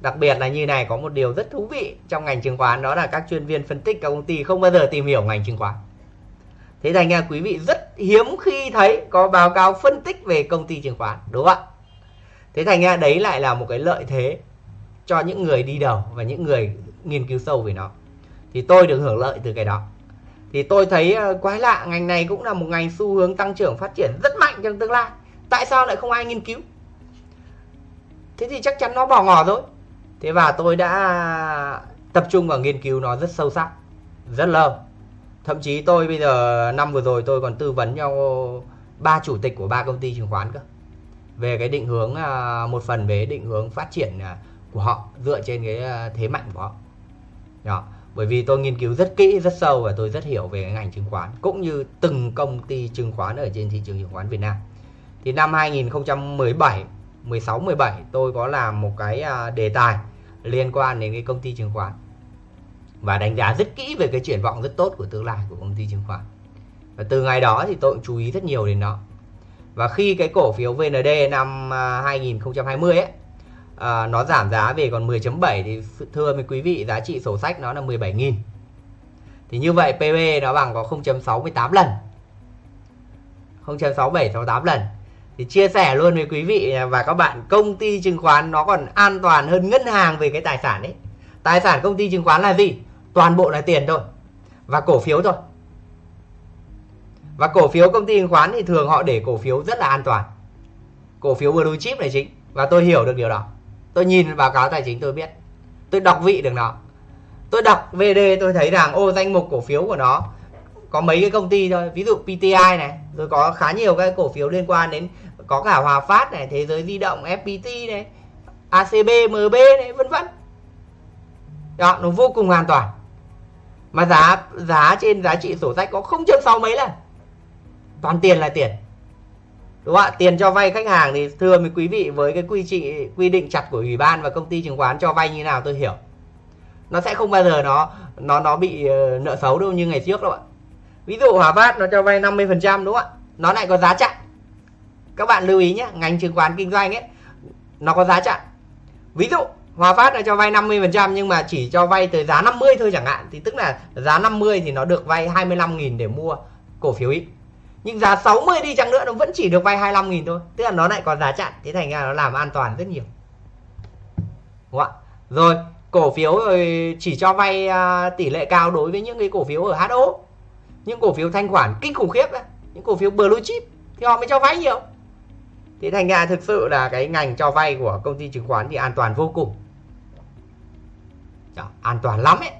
Đặc biệt là như này, có một điều rất thú vị trong ngành chứng khoán, đó là các chuyên viên phân tích các công ty không bao giờ tìm hiểu ngành chứng khoán. Thế thành ra quý vị rất hiếm khi thấy có báo cáo phân tích về công ty chứng khoán, đúng không ạ? Thế thành ra đấy lại là một cái lợi thế cho những người đi đầu và những người nghiên cứu sâu về nó. Thì tôi được hưởng lợi từ cái đó. Thì tôi thấy ờ, quái lạ, ngành này cũng là một ngành xu hướng tăng trưởng phát triển rất mạnh trong tương lai. Tại sao lại không ai nghiên cứu? Thế thì chắc chắn nó bỏ ngỏ rồi. Thế và tôi đã tập trung vào nghiên cứu nó rất sâu sắc, rất lâu. Thậm chí tôi bây giờ, năm vừa rồi tôi còn tư vấn cho ba chủ tịch của ba công ty chứng khoán cơ. Về cái định hướng à, một phần về định hướng phát triển à, của họ, dựa trên cái à, thế mạnh của họ. Đó. bởi vì tôi nghiên cứu rất kỹ, rất sâu và tôi rất hiểu về cái ngành chứng khoán, cũng như từng công ty chứng khoán ở trên thị trường chứng khoán Việt Nam. Thì năm 2017 16 17 tôi có làm một cái à, đề tài liên quan đến cái công ty chứng khoán và đánh giá rất kỹ về cái triển vọng rất tốt của tương lai của công ty chứng khoán. Và từ ngày đó thì tôi cũng chú ý rất nhiều đến nó. Và khi cái cổ phiếu VND năm à, 2020 ấy à, nó giảm giá về còn 10.7 thì thưa với quý vị giá trị sổ sách nó là 17.000 thì như vậy PB nó bằng có 0.68 lần. 0.6768 lần thì chia sẻ luôn với quý vị và các bạn, công ty chứng khoán nó còn an toàn hơn ngân hàng về cái tài sản ấy. Tài sản công ty chứng khoán là gì? Toàn bộ là tiền thôi và cổ phiếu thôi. Và cổ phiếu công ty chứng khoán thì thường họ để cổ phiếu rất là an toàn. Cổ phiếu blue chip này chính và tôi hiểu được điều đó. Tôi nhìn báo cáo tài chính tôi biết. Tôi đọc vị được nó. Tôi đọc VD tôi thấy rằng, ô, danh mục cổ phiếu của nó có mấy cái công ty thôi. Ví dụ PTI này, rồi có khá nhiều cái cổ phiếu liên quan đến có cả Hòa Phát này, thế giới di động FPT này ACB MB này, vân vân. Đó, nó vô cùng an toàn. Mà giá giá trên giá trị sổ sách có không chấm sáu mấy lần. Toàn tiền là tiền. Đúng không ạ? Tiền cho vay khách hàng thì thưa với quý vị, với cái quy trị, quy định chặt của ủy ban và công ty chứng khoán cho vay như nào tôi hiểu. Nó sẽ không bao giờ nó nó nó bị ờ, nợ xấu đâu như ngày trước đâu ạ. Ví dụ Hòa Phát nó cho vay 50 phần trăm, đúng không ạ? Nó lại có giá chặn các bạn lưu ý nhé, ngành chứng khoán kinh doanh ấy, nó có giá chặn. Ví dụ, Hòa Phát là cho vay 50 phần trăm nhưng mà chỉ cho vay tới giá 50 thôi chẳng hạn. Thì tức là giá 50 thì nó được vay 25.000 để mua cổ phiếu ít. Nhưng giá 60 đi chăng nữa, nó vẫn chỉ được vay 25.000 thôi. Tức là nó lại có giá chặn. Thế thành ra nó làm an toàn rất nhiều. Đúng không ạ? Rồi, cổ phiếu chỉ cho vay à, tỷ lệ cao đối với những cái cổ phiếu ở HO những cổ phiếu thanh khoản kinh khủng khiếp đấy những cổ phiếu blue chip thì họ mới cho vay nhiều thì thành ra thực sự là cái ngành cho vay của công ty chứng khoán thì an toàn vô cùng. Đó, an toàn lắm ấy.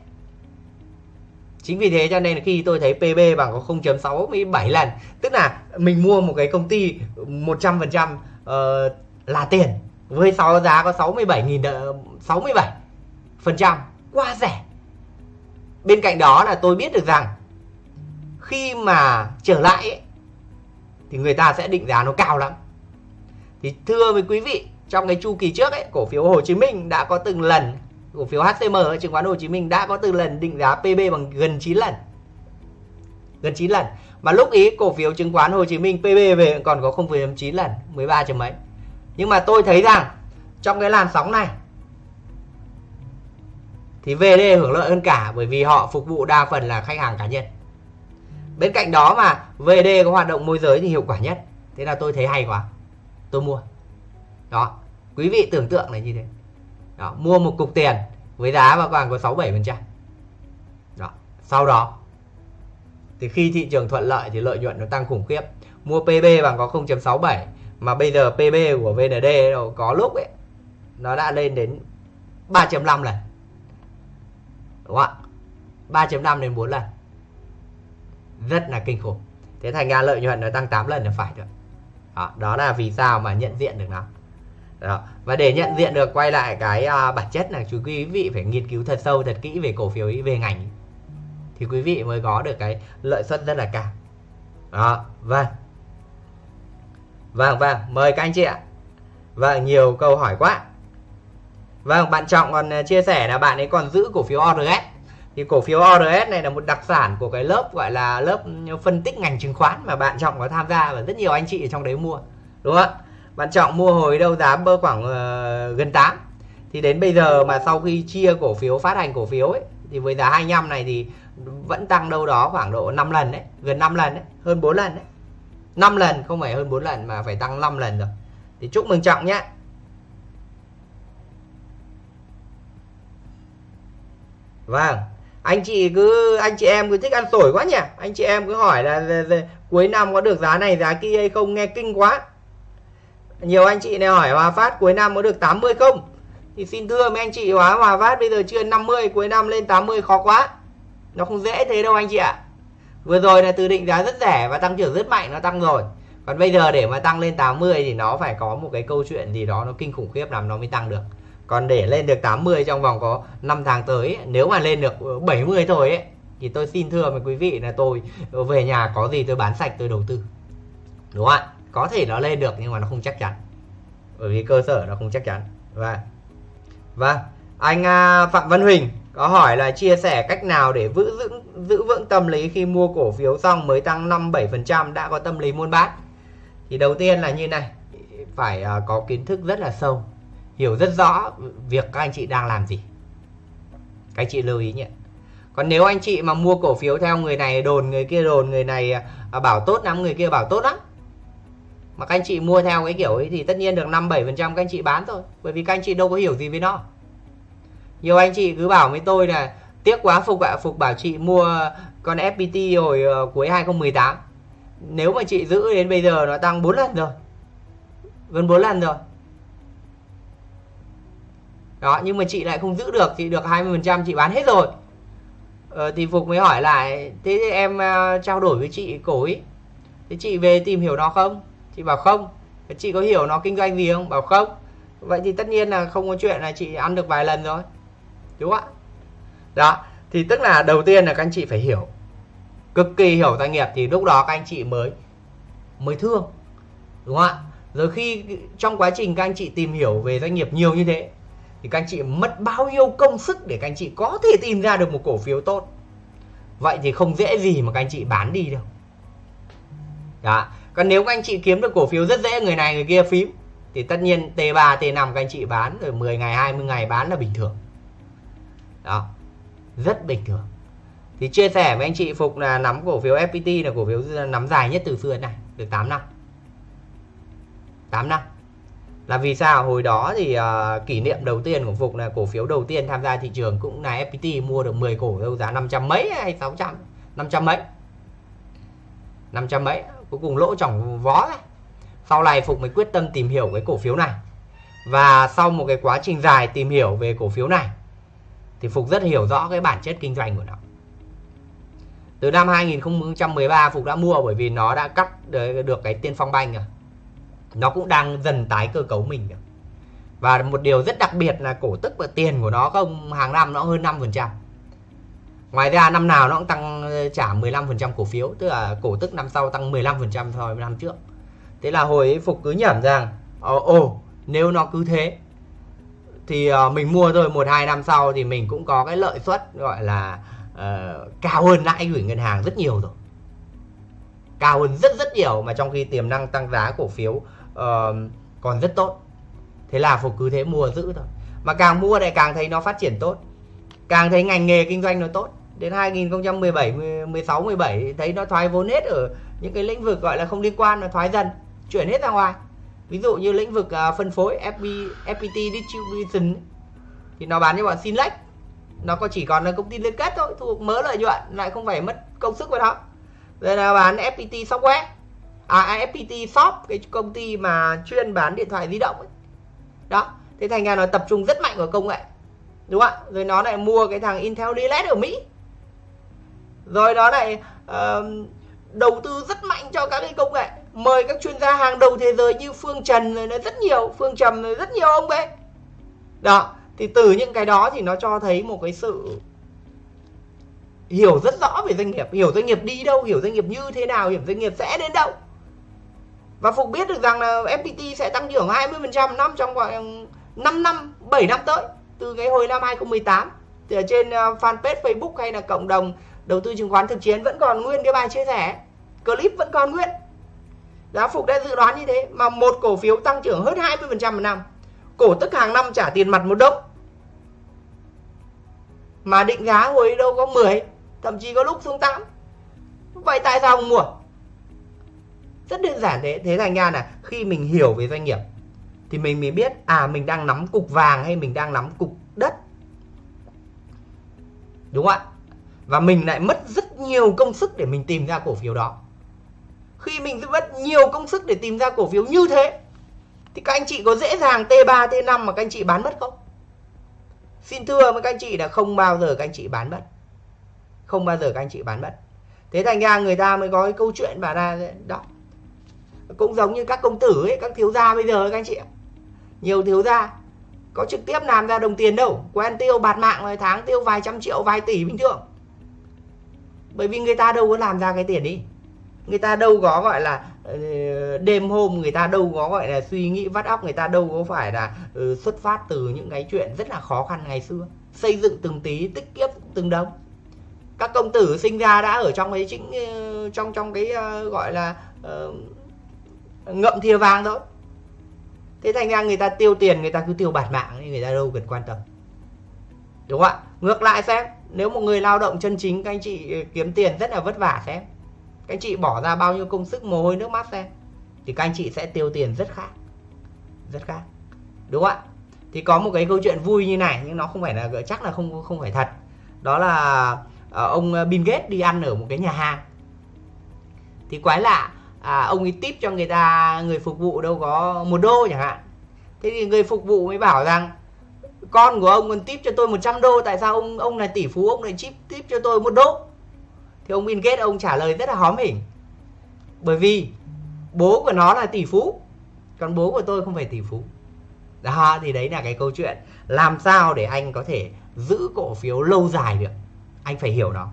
Chính vì thế cho nên khi tôi thấy PB bằng có 0.67 lần tức là mình mua một cái công ty 100% uh, ờ, là tiền với sáu giá có 67.000 67 ờ, phần trăm. Quá rẻ. Bên cạnh đó là tôi biết được rằng khi mà trở lại ấy, thì người ta sẽ định giá nó cao lắm thì thưa với quý vị trong cái chu kỳ trước ấy cổ phiếu Hồ Chí Minh đã có từng lần cổ phiếu HCM ở chứng khoán Hồ Chí Minh đã có từng lần định giá PB bằng gần 9 lần. Gần 9 lần. Mà lúc ý cổ phiếu chứng khoán Hồ Chí Minh PB về còn có 0,9 lần 13 chấm mấy. Nhưng mà tôi thấy rằng trong cái làn sóng này thì VD hưởng lợi hơn cả bởi vì họ phục vụ đa phần là khách hàng cá nhân. Bên cạnh đó mà VD có hoạt động môi giới thì hiệu quả nhất. Thế là tôi thấy hay quá tôi mua. Đó quý vị tưởng tượng là như thế. Đó, mua một cục tiền với giá vào vàng có 6 7 phần trăm. Đó sau đó thì khi thị trường thuận lợi thì lợi nhuận nó tăng khủng khiếp. Mua PB bằng có 0.67 mà bây giờ PB của VND có lúc ấy nó đã lên đến 3.5 lần. Đúng không ạ? 3.5 đến 4 lần. Rất là kinh khủng. Thế thành ra lợi nhuận nó tăng 8 lần là phải rồi đó, đó là vì sao mà nhận diện được nó. Đó. và để nhận diện được quay lại cái uh, bản chất là chú quý vị phải nghiên cứu thật sâu thật kỹ về cổ phiếu ý, về ngành thì quý vị mới có được cái lợi suất rất là cao. Đó vâng. Vâng vâng mời các anh chị ạ. Vâng nhiều câu hỏi quá. Vâng bạn trọng còn à, chia sẻ là bạn ấy còn giữ cổ phiếu ORS thì cổ phiếu ORS này là một đặc sản của cái lớp gọi là lớp phân tích ngành chứng khoán mà bạn trọng có tham gia và rất nhiều anh chị ở trong đấy mua đúng không ạ? Bạn trọng mua hồi đâu giá bơ khoảng uh, gần 8 thì đến bây giờ mà sau khi chia cổ phiếu phát hành cổ phiếu ấy thì với giá 25 này thì vẫn tăng đâu đó khoảng độ 5 lần đấy gần 5 lần đấy hơn 4 lần đấy. 5 lần không phải hơn 4 lần mà phải tăng 5 lần rồi. Thì chúc mừng trọng nhé! Vâng anh chị cứ anh chị em cứ thích ăn sổi quá nhỉ? Anh chị em cứ hỏi là, là, là cuối năm có được giá này giá kia hay không nghe kinh quá. Nhiều anh chị này hỏi Hòa Phát cuối năm có được 80 không? Thì xin thưa mấy anh chị hóa Hòa Phát bây giờ chưa 50 cuối năm lên 80 khó quá. Nó không dễ thế đâu anh chị ạ. Vừa rồi là từ định giá rất rẻ và tăng trưởng rất mạnh nó tăng rồi. Còn bây giờ để mà tăng lên 80 thì nó phải có một cái câu chuyện gì đó nó kinh khủng khiếp làm nó mới tăng được còn để lên được 80 trong vòng có 5 tháng tới nếu mà lên được 70 thôi ấy thì tôi xin thưa với quý vị là tôi về nhà có gì tôi bán sạch tôi đầu tư. Đúng không ạ? Có thể nó lên được nhưng mà nó không chắc chắn. Bởi vì cơ sở nó không chắc chắn. Và và anh à, Phạm Văn Huỳnh có hỏi là chia sẻ cách nào để giữ vững giữ vững tâm lý khi mua cổ phiếu xong mới tăng 5 7% đã có tâm lý muốn bán. Thì đầu tiên là như này, phải à, có kiến thức rất là sâu, hiểu rất rõ việc các anh chị đang làm gì. Các anh chị lưu ý nhé. Còn nếu anh chị mà mua cổ phiếu theo người này đồn, người kia đồn, người này à, bảo tốt lắm, người kia bảo tốt lắm. Mà các anh chị mua theo cái kiểu ấy thì tất nhiên được 5 7% các anh chị bán thôi, bởi vì các anh chị đâu có hiểu gì với nó nhiều anh chị cứ bảo với tôi là tiếc quá Phục ạ Phục bảo chị mua con FPT hồi uh, cuối 2018 nếu mà chị giữ đến bây giờ nó tăng 4 lần rồi gần 4 lần rồi đó nhưng mà chị lại không giữ được chị được 20% chị bán hết rồi. Ờ, thì Phục mới hỏi lại thế em uh, trao đổi với chị cổ ý thế chị về tìm hiểu nó không? Chị bảo không. Chị có hiểu nó kinh doanh gì không? Bảo không. Vậy thì tất nhiên là không có chuyện là chị ăn được vài lần rồi. Đúng không ạ? Đó thì tức là đầu tiên là các anh chị phải hiểu cực kỳ hiểu doanh nghiệp thì lúc đó các anh chị mới mới thương. Đúng không ạ? Rồi khi trong quá trình các anh chị tìm hiểu về doanh nghiệp nhiều như thế thì các anh chị mất bao nhiêu công sức để các anh chị có thể tìm ra được một cổ phiếu tốt? Vậy thì không dễ gì mà các anh chị bán đi đâu. Đó. Còn nếu các anh chị kiếm được cổ phiếu rất dễ, người này người kia phím, thì tất nhiên T3 T5 các anh chị bán, rồi 10 ngày 20 ngày bán là bình thường. Đó. Rất bình thường. Thì chia sẻ với anh chị Phục là nắm cổ phiếu FPT là cổ phiếu nắm dài nhất từ xưa đến này được 8 năm. 8 năm là vì sao? Hồi đó thì uh, kỷ niệm đầu tiên của Phục là cổ phiếu đầu tiên tham gia thị trường cũng là FPT mua được 10 cổ đâu giá 500 mấy hay 600 500 mấy? 500 mấy cuối cùng lỗ chỏng vó này sau này Phục mới quyết tâm tìm hiểu cái cổ phiếu này. Và sau một cái quá trình dài tìm hiểu về cổ phiếu này thì Phục rất hiểu rõ cái bản chất kinh doanh của nó. Từ năm 2013 Phục đã mua bởi vì nó đã cắt được cái tiên phong banh rồi nó cũng đang dần tái cơ cấu mình và một điều rất đặc biệt là cổ tức và tiền của nó không hàng năm nó hơn 5% ngoài ra năm nào nó cũng tăng ờ, trả 15% cổ phiếu tức là cổ tức năm sau tăng 15% so với năm trước. Thế là hồi ấy Phục cứ nhẩm rằng ồ, ồ nếu nó cứ thế thì uh, mình mua rồi một hai năm sau thì mình cũng có cái lợi suất gọi là uh, cao hơn lãi gửi ngân hàng rất nhiều rồi. Cao hơn rất rất nhiều mà trong khi tiềm năng tăng giá cổ phiếu uh, còn rất tốt. Thế là phục cứ thế mua giữ thôi. Mà càng mua lại càng thấy nó phát triển tốt. Càng thấy ngành nghề kinh doanh nó tốt. Đến 2017 16 17 thấy nó thoái vốn hết ở những cái lĩnh vực gọi là không liên quan nó thoái dần chuyển hết ra ngoài. Ví dụ như lĩnh vực uh, phân phối FB, FPT distribution thì nó bán cho bọn Sinlex nó có chỉ còn là công ty liên kết thôi thuộc mớ lợi nhuận lại không phải mất công sức vào đó. Rồi là bán FPT software à, à shop cái công ty mà chuyên bán điện thoại di động ấy. đó thế thành ra nó tập trung rất mạnh vào công nghệ. Đúng không ạ? Rồi nó lại mua cái thằng Intel Relay ở Mỹ. Rồi nó lại uh, đầu tư rất mạnh cho các cái công nghệ. Mời các chuyên gia hàng đầu thế giới như Phương Trần rồi nó rất nhiều Phương Trầm rồi rất nhiều ông ấy. Đó thì từ những cái đó thì nó cho thấy một cái sự hiểu rất rõ về doanh nghiệp. Hiểu doanh nghiệp đi đâu hiểu doanh nghiệp như thế nào hiểu doanh nghiệp sẽ đến đâu và Phục biết được rằng là FPT sẽ tăng trưởng 20% năm trong khoảng 5 ừ, năm 7 năm tới, từ cái hồi năm 2018 thì ở trên ờ, fanpage Facebook hay là cộng đồng đầu tư chứng khoán thực chiến vẫn còn nguyên cái bài chia sẻ. Clip vẫn còn nguyên. Giá phục đã dự đoán như thế, mà một cổ phiếu tăng trưởng hơn 20% một năm. Cổ tức hàng năm trả tiền mặt một đống mà định giá hồi đâu có 10 thậm chí có lúc xuống 8 vậy tại sao không mua? Rất đơn giản thế. Thế thành ra là khi mình hiểu về doanh nghiệp, thì mình mới biết à mình đang nắm cục vàng hay mình đang nắm cục đất. Đúng không ạ? Và mình lại mất rất nhiều công sức để mình tìm ra cổ phiếu đó. Khi mình mất nhiều công sức để tìm ra cổ phiếu như thế, thì các anh chị có dễ dàng T3 T5 mà các anh chị bán mất không? Xin thưa với các anh chị là không bao giờ các anh chị bán mất. Không bao giờ các anh chị bán mất. Thế thành ra người ta mới có cái câu chuyện bà ra đó cũng giống như các công tử ấy, các thiếu gia bây giờ các anh chị ạ. Nhiều thiếu gia có trực tiếp làm ra đồng tiền đâu. Quen tiêu bạt mạng rồi tháng, tiêu vài trăm triệu, vài tỷ bình thường. Bởi vì người ta đâu có làm ra cái tiền đi. Người ta đâu có gọi là ờ, đêm hôm người ta đâu có gọi là suy nghĩ vắt óc, người ta đâu có phải là ừ, xuất phát từ những cái chuyện rất là khó khăn ngày xưa. Xây dựng từng tí, tích kiếp từng đồng các công tử sinh ra đã ở trong cái chính ờ, trong trong cái ờ, gọi là ngậm thìa vàng thôi. Thế thành ra người ta tiêu tiền, người ta cứ tiêu bạt mạng người ta đâu cần quan tâm. Đúng không ạ? Ngược lại xem, nếu một người lao động chân chính, các anh chị kiếm tiền rất là vất vả xem. Các anh chị bỏ ra bao nhiêu công sức, mồ hôi, nước mắt xem, thì các anh chị sẽ tiêu tiền rất khác. Rất khác. Đúng không ạ? Thì có một cái câu chuyện vui như này, nhưng nó không phải là, chắc là không không phải thật. Đó là ờ, ông Bill Gates đi ăn ở một cái nhà hàng. Thì quái lạ à, ông ấy tip cho người ta người phục vụ đâu có một đô chẳng hạn. Thế thì người phục vụ mới bảo rằng con của ông còn tip cho tôi 100 đô tại sao ông ông là tỷ phú ông lại chip tip cho tôi một đô? Thì ông Bill Gates ông trả lời rất là hóm hỉnh. Bởi vì bố của nó là tỷ phú còn bố của tôi không phải tỷ phú. Đó thì đấy là cái câu chuyện. Làm sao để anh có thể giữ cổ phiếu lâu dài được? Anh phải hiểu nó.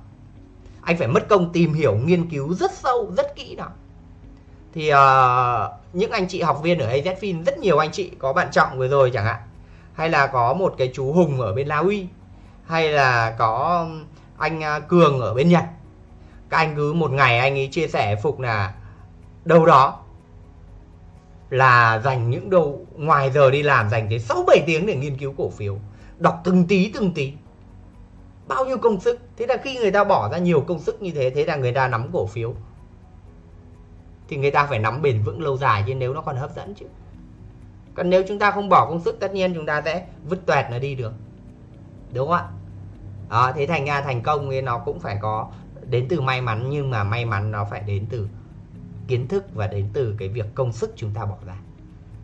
Anh phải mất công tìm hiểu nghiên cứu rất sâu rất kỹ nó thì uh, những anh chị học viên ở AZFIN rất nhiều anh chị có bạn trọng vừa rồi chẳng hạn hay là có một cái chú Hùng ở bên La Uy hay là có anh à, Cường ở bên Nhật các anh cứ một ngày anh ấy chia sẻ phục là đâu đó là dành những đâu ngoài giờ đi làm dành tới 6 7 tiếng để nghiên cứu cổ phiếu, đọc từng tí từng tí. Bao nhiêu công sức. Thế là khi người ta bỏ ra nhiều công sức như thế thế là người ta nắm cổ phiếu. Thì người ta phải nắm bền vững lâu dài chứ nếu nó còn hấp dẫn chứ. Còn nếu chúng ta không bỏ công sức tất nhiên chúng ta sẽ vứt toẹt nó đi được. Đúng không ạ? Đó, thế thành ra thành công thì nó cũng phải có đến từ may mắn nhưng mà may mắn nó phải đến từ kiến thức và đến từ cái việc công sức chúng ta bỏ ra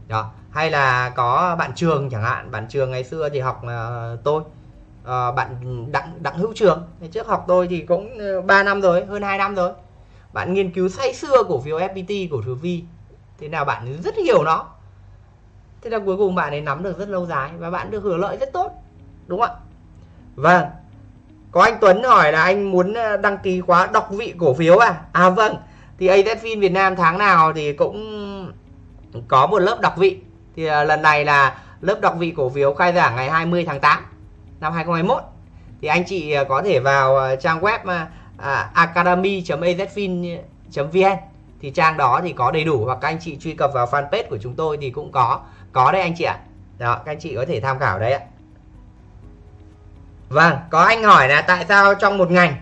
đó hay là có bạn trường chẳng hạn bạn trường ngày xưa thì học uh, tôi uh, bạn đặng đặng hữu trường ngày trước học tôi thì cũng ờ, 3 năm rồi hơn 2 năm rồi bạn nghiên cứu say xưa cổ phiếu FPT cổ phiếu Vi thế nào bạn rất hiểu nó. Thế là cuối cùng bạn ấy nắm được rất lâu dài và bạn được hưởng lợi rất tốt, đúng không ạ? Vâng. Có anh Tuấn hỏi là anh muốn ờ, đăng ký khóa đọc vị cổ phiếu à? À vâng. Thì AZFIN Việt Nam tháng nào thì cũng có một lớp đọc vị. Thì ờ, lần này là lớp đọc vị cổ phiếu khai giảng ngày 20 tháng 8 năm 2021 thì anh chị ờ, có thể vào trang web uh, academy.azfin.vn thì trang đó thì có đầy đủ hoặc các anh chị truy cập vào fanpage của chúng tôi thì cũng có có đấy anh chị ạ. Đó các anh chị có thể tham khảo đấy ạ. Vâng có anh hỏi là tại sao trong một ngành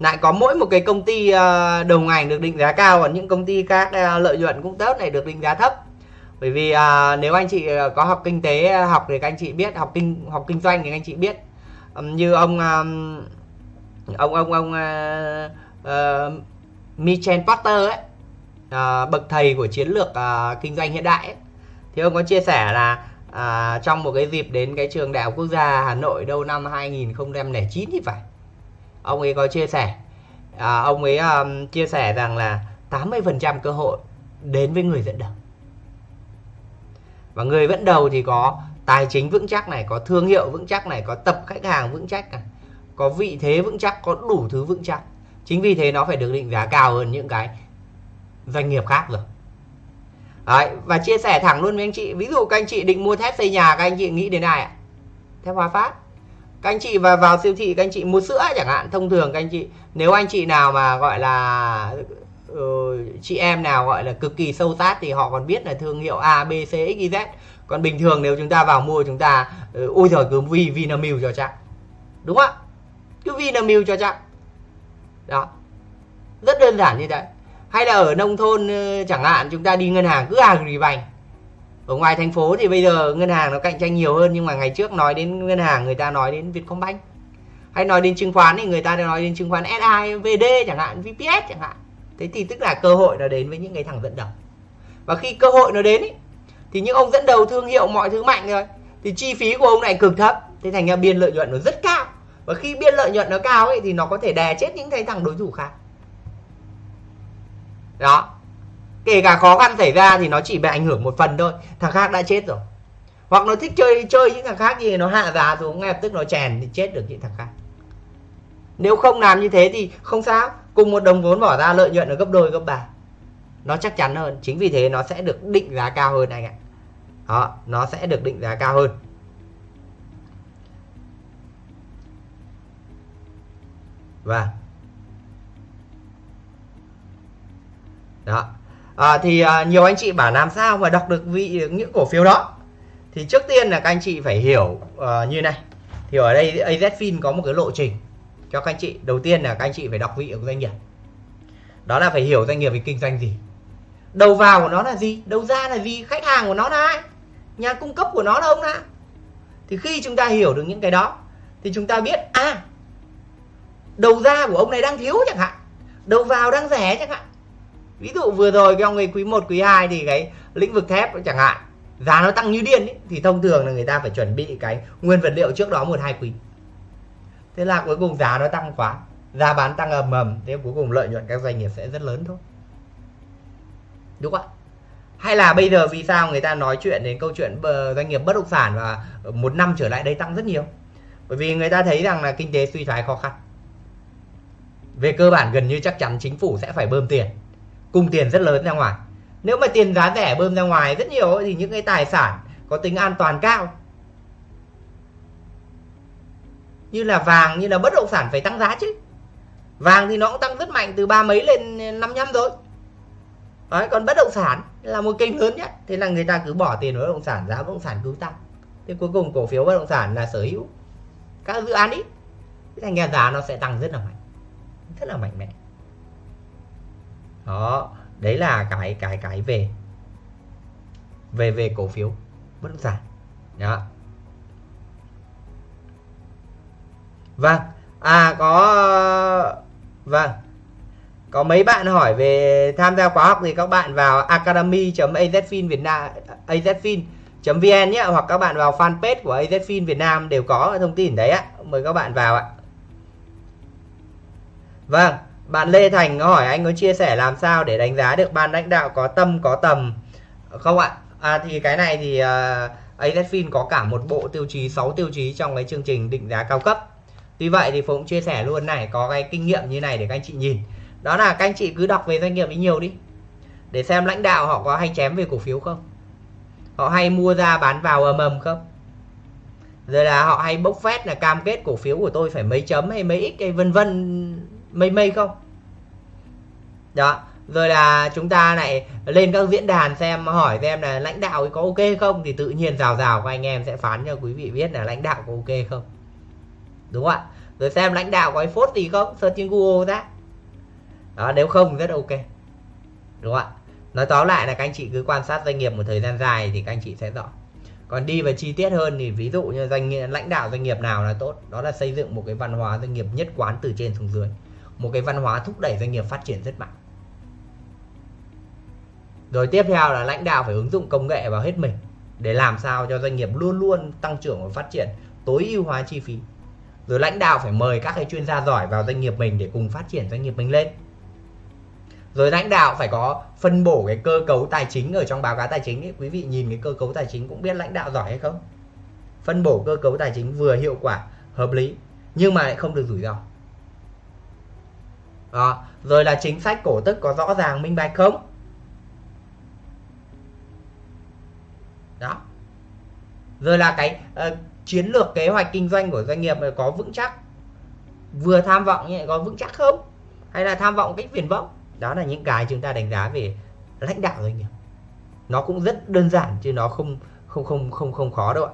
lại có mỗi một cái công ty ờ, đầu ngành được định giá cao còn những công ty khác ờ, lợi nhuận cũng tốt này được định giá thấp? Bởi vì à, nếu anh chị có học kinh tế học thì các anh chị biết học kinh học kinh doanh thì các anh chị biết. Như ông ông ông ông uh, uh, Michel Porter ấy uh, bậc thầy của chiến lược uh, kinh doanh hiện đại ấy, thì ông có chia sẻ là uh, trong một cái dịp đến cái trường đại học quốc gia Hà Nội đâu năm 2009 thì phải. Ông ấy có chia sẻ uh, ông ấy um, chia sẻ rằng là 80% cơ hội đến với người dẫn đầu. Và người dẫn đầu thì có tài chính vững chắc này có thương hiệu vững chắc này có tập khách hàng vững chắc này có vị thế vững chắc có đủ thứ vững chắc. Chính vì thế nó phải được định giá cao hơn những cái doanh nghiệp khác rồi. Đấy, và chia sẻ thẳng luôn với anh chị. Ví dụ các anh chị định mua thép xây nhà các anh chị nghĩ đến ai ạ? Thép hòa phát. Các anh chị vào vào siêu thị các anh chị mua sữa chẳng hạn thông thường các anh chị. Nếu anh chị nào mà gọi là uh, chị em nào gọi là cực kỳ sâu sát thì họ còn biết là thương hiệu A B C X Y Z. Còn bình thường nếu chúng ta vào mua chúng ta uh, ôi giời cứ vi Vinamilk cho chắc. Đúng không ạ? Cứ Vinamilk cho chắc. Đó. Rất đơn giản như thế. Hay là ở nông thôn ờ, chẳng hạn chúng ta đi ngân hàng cứ Agribank ở ngoài thành phố thì bây giờ ngân hàng nó cạnh tranh nhiều hơn nhưng mà ngày trước nói đến ngân hàng người ta nói đến Vietcombank. Hay nói đến chứng khoán thì người ta nói đến chứng khoán SI, VD chẳng hạn, VPS chẳng hạn. Thế thì tức là cơ hội nó đến với những cái thằng dẫn đầu. Và khi cơ hội nó đến ý, thì những ông dẫn đầu thương hiệu mọi thứ mạnh rồi thì chi phí của ông này cực thấp thế thành ra biên lợi nhuận nó rất cao và khi biên lợi nhuận nó cao ấy, thì nó có thể đè chết những cái thằng đối thủ khác. Đó. Kể cả khó khăn xảy ra thì nó chỉ bị ảnh hưởng một phần thôi. Thằng khác đã chết rồi. Hoặc nó thích chơi chơi những thằng khác gì nó hạ giá xuống, ngay lập tức nó chèn thì chết được những thằng khác. Nếu không làm như thế thì không sao. Cùng một đồng vốn bỏ ra, lợi nhuận ở gấp đôi, gấp ba. Nó chắc chắn hơn. Chính vì thế nó sẽ được định giá cao hơn anh ạ. Đó, nó sẽ được định giá cao hơn. Và đó. À, thì à, nhiều anh chị bảo làm sao mà đọc được vị những cổ phiếu đó? Thì trước tiên là các anh chị phải hiểu à, như này. Thì ở đây AZFIN có một cái lộ trình cho các anh chị. Đầu tiên là các anh chị phải đọc vị của doanh nghiệp. Đó là phải hiểu doanh nghiệp về kinh doanh gì. Đầu vào của nó là gì? Đầu ra là gì? Khách hàng của nó là ai? Nhà cung cấp của nó là ông nào? Thì khi chúng ta hiểu được những cái đó thì chúng ta biết à đầu ra của ông này đang thiếu chẳng hạn. Đầu vào đang rẻ chẳng hạn. Ví dụ vừa rồi cái ông ấy quý 1 quý 2 thì cái lĩnh vực thép chẳng hạn giá nó tăng như điên ý, thì thông thường là người ta phải chuẩn bị cái nguyên vật liệu trước đó một hai quý. Thế là cuối cùng giá nó tăng quá giá bán tăng ầm ầm thế cuối cùng lợi nhuận các doanh nghiệp sẽ rất lớn thôi. Đúng không ạ? Hay là bây giờ vì sao người ta nói chuyện đến câu chuyện doanh nghiệp bất động sản và một năm trở lại đây tăng rất nhiều? Bởi vì người ta thấy rằng là kinh tế suy thoái khó khăn về cơ bản gần như chắc chắn chính phủ sẽ phải bơm tiền. Cung tiền rất lớn ra ngoài. Nếu mà tiền giá rẻ bơm ra ngoài rất nhiều thì những cái tài sản có tính an toàn cao như là vàng như là bất động sản phải tăng giá chứ. Vàng thì nó cũng tăng rất mạnh từ ba mấy lên năm năm rồi. Đấy, còn bất động sản là một kênh lớn nhất. Thế là người ta cứ bỏ tiền vào bất động sản giá bất động sản cứ tăng. Thế cuối cùng cổ phiếu bất động sản là sở hữu các dự án ít. Thành ra giá nó sẽ tăng rất là mạnh rất là mạnh mẽ. Đó, đấy là cái cái cái về về về cổ phiếu bất động sản. Đó. Vâng à có vâng có mấy bạn hỏi về tham gia khóa học thì các bạn vào academy.azfin Việt Nam azfin.vn nhé, hoặc các bạn vào fanpage của azfin Việt Nam đều có thông tin đấy ạ. Mời các bạn vào ạ vâng bạn Lê Thành có hỏi anh có chia sẻ làm sao để đánh giá được ban lãnh đạo có tâm có tầm? Không ạ. À, thì cái này thì à, uh, AZFIN có cả một bộ tiêu chí 6 tiêu chí trong cái chương trình định giá cao cấp. Tuy vậy thì Phụng chia sẻ luôn này có cái kinh nghiệm như này để các anh chị nhìn. Đó là các anh chị cứ đọc về doanh nghiệp ấy nhiều đi để xem lãnh đạo họ có hay chém về cổ phiếu không? Họ hay mua ra bán vào ầm ầm không? Rồi là họ hay bốc phét là cam kết cổ phiếu của tôi phải mấy chấm hay mấy x hay vân vân mây mây không? Đó, rồi là chúng ta lại lên các diễn đàn xem, hỏi xem là lãnh đạo ấy có ok không? Thì tự nhiên rào rào của anh em sẽ phán cho quý vị biết là lãnh đạo có ok không? Đúng không ạ? Rồi xem lãnh đạo có cái phốt gì không? Search trên google ra. Đó, nếu không rất ok. Đúng không ạ? Nói tóm lại là các anh chị cứ quan sát doanh nghiệp một thời gian dài thì các anh chị sẽ rõ. Còn đi vào chi tiết hơn thì ví dụ như doanh nghiệp lãnh đạo doanh nghiệp nào là tốt, đó là xây dựng một cái văn hóa doanh nghiệp nhất quán từ trên xuống dưới một cái văn hóa thúc đẩy doanh nghiệp phát triển rất mạnh. Rồi tiếp theo là lãnh đạo phải ứng dụng công nghệ vào hết mình để làm sao cho doanh nghiệp luôn luôn tăng trưởng và phát triển, tối ưu hóa chi phí. Rồi lãnh đạo phải mời các cái chuyên gia giỏi vào doanh nghiệp mình để cùng phát triển doanh nghiệp mình lên. Rồi lãnh đạo phải có phân bổ cái cơ cấu tài chính ở trong báo cáo tài chính ấy. quý vị nhìn cái cơ cấu tài chính cũng biết lãnh đạo giỏi hay không? Phân bổ cơ cấu tài chính vừa hiệu quả, hợp lý, nhưng mà lại không được rủi ro đó. rồi là chính sách cổ tức có rõ ràng minh bạch không? Đó. Rồi là cái uh, chiến lược kế hoạch kinh doanh của doanh nghiệp có vững chắc? Vừa tham vọng như có vững chắc không? Hay là tham vọng cách viển vông? Đó là những cái chúng ta đánh giá về lãnh đạo doanh nghiệp. Nó cũng rất đơn giản chứ nó không không không không không khó đâu ạ.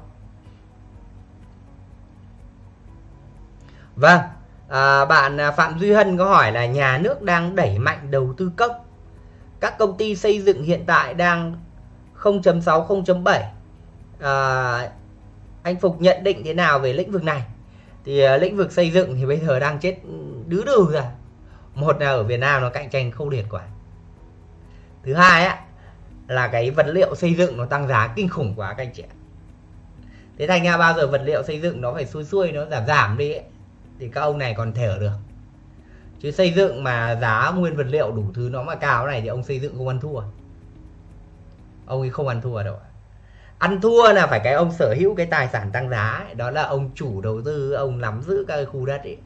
Vâng à, bạn à, phạm duy hân có hỏi là nhà nước đang đẩy mạnh đầu tư công. Các công ty xây dựng hiện tại đang 0.6 0.7 à, anh Phục nhận định thế nào về lĩnh vực này? Thì uh, lĩnh vực xây dựng thì bây giờ đang chết đứ đừ rồi. Một là ở Việt Nam nó cạnh tranh khốc liệt quá. Thứ hai á là cái vật liệu xây dựng nó tăng giá kinh khủng quá các anh chị thế thành ra bao giờ vật liệu xây dựng nó phải xuôi xuôi nó giảm giảm đi ấy, thì các ông này còn thở được. Chứ xây dựng mà giá nguyên vật liệu đủ thứ nó mà cao này thì ông xây dựng không ăn thua. Ông ấy không ăn thua đâu ăn thua là phải cái ông sở hữu cái tài sản tăng giá ấy. đó là ông chủ đầu tư, ông nắm giữ các khu đất ấy.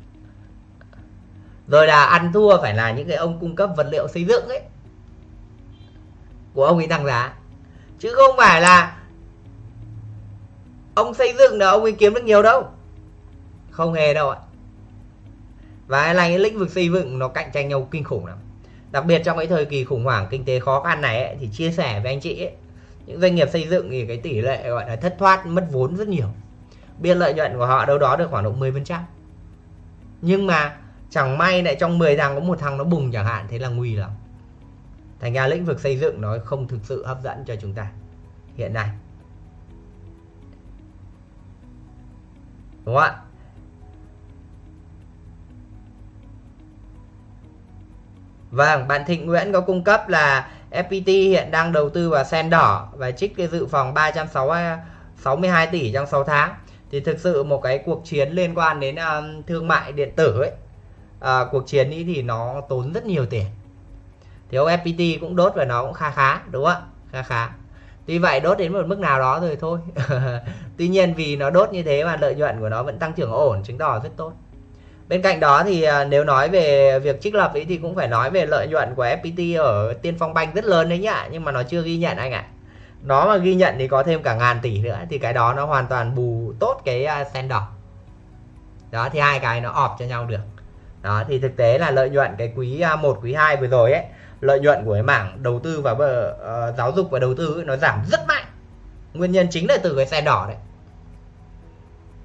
Rồi là ăn thua phải là những cái ông cung cấp vật liệu xây dựng ấy của ông ấy tăng giá. Chứ không phải là ông xây dựng là ông ấy kiếm được nhiều đâu. Không hề đâu ạ và là những lĩnh vực xây dựng nó cạnh tranh nhau kinh khủng lắm. Đặc biệt trong cái thời kỳ khủng hoảng kinh tế khó khăn này ấy, thì chia sẻ với anh chị ấy, những doanh nghiệp xây dựng thì cái tỷ lệ gọi là thất thoát mất vốn rất nhiều. Biên lợi nhuận của họ đâu đó được khoảng độ 10% nhưng mà chẳng may lại trong 10 thằng có một thằng nó bùng chẳng hạn thế là nguy lắm. Thành ra lĩnh vực xây dựng nó không thực sự hấp dẫn cho chúng ta hiện nay. Đúng không ạ? Vâng, bạn Thịnh Nguyễn có cung cấp là FPT hiện đang đầu tư vào sen đỏ và trích cái dự phòng 362 tỷ trong 6 tháng. Thì thực sự một cái cuộc chiến liên quan đến um, thương mại điện tử ấy, à, cuộc chiến ấy thì nó tốn rất nhiều tiền. Thì ông FPT cũng đốt và nó cũng khá khá, đúng không ạ? Khá khá. Tuy vậy đốt đến một mức nào đó rồi thôi. Tuy nhiên vì nó đốt như thế mà lợi nhuận của nó vẫn tăng trưởng ổn, chứng tỏ rất tốt bên cạnh đó thì à, nếu nói về việc trích lập ấy thì cũng phải nói về lợi nhuận của FPT ở Tiên Phong banh rất lớn đấy nhá. Nhưng mà nó chưa ghi nhận anh ạ. Nó mà ghi nhận thì có thêm cả ngàn tỷ nữa thì cái đó nó hoàn toàn bù tốt cái à, sen đỏ. Đó thì hai cái nó ọp cho nhau được. Đó thì thực tế là lợi nhuận cái quý à, 1 quý 2 vừa rồi ấy lợi nhuận của cái mảng đầu tư và uh, giáo dục và đầu tư ấy, nó giảm rất mạnh. Nguyên nhân chính là từ cái sen đỏ đấy.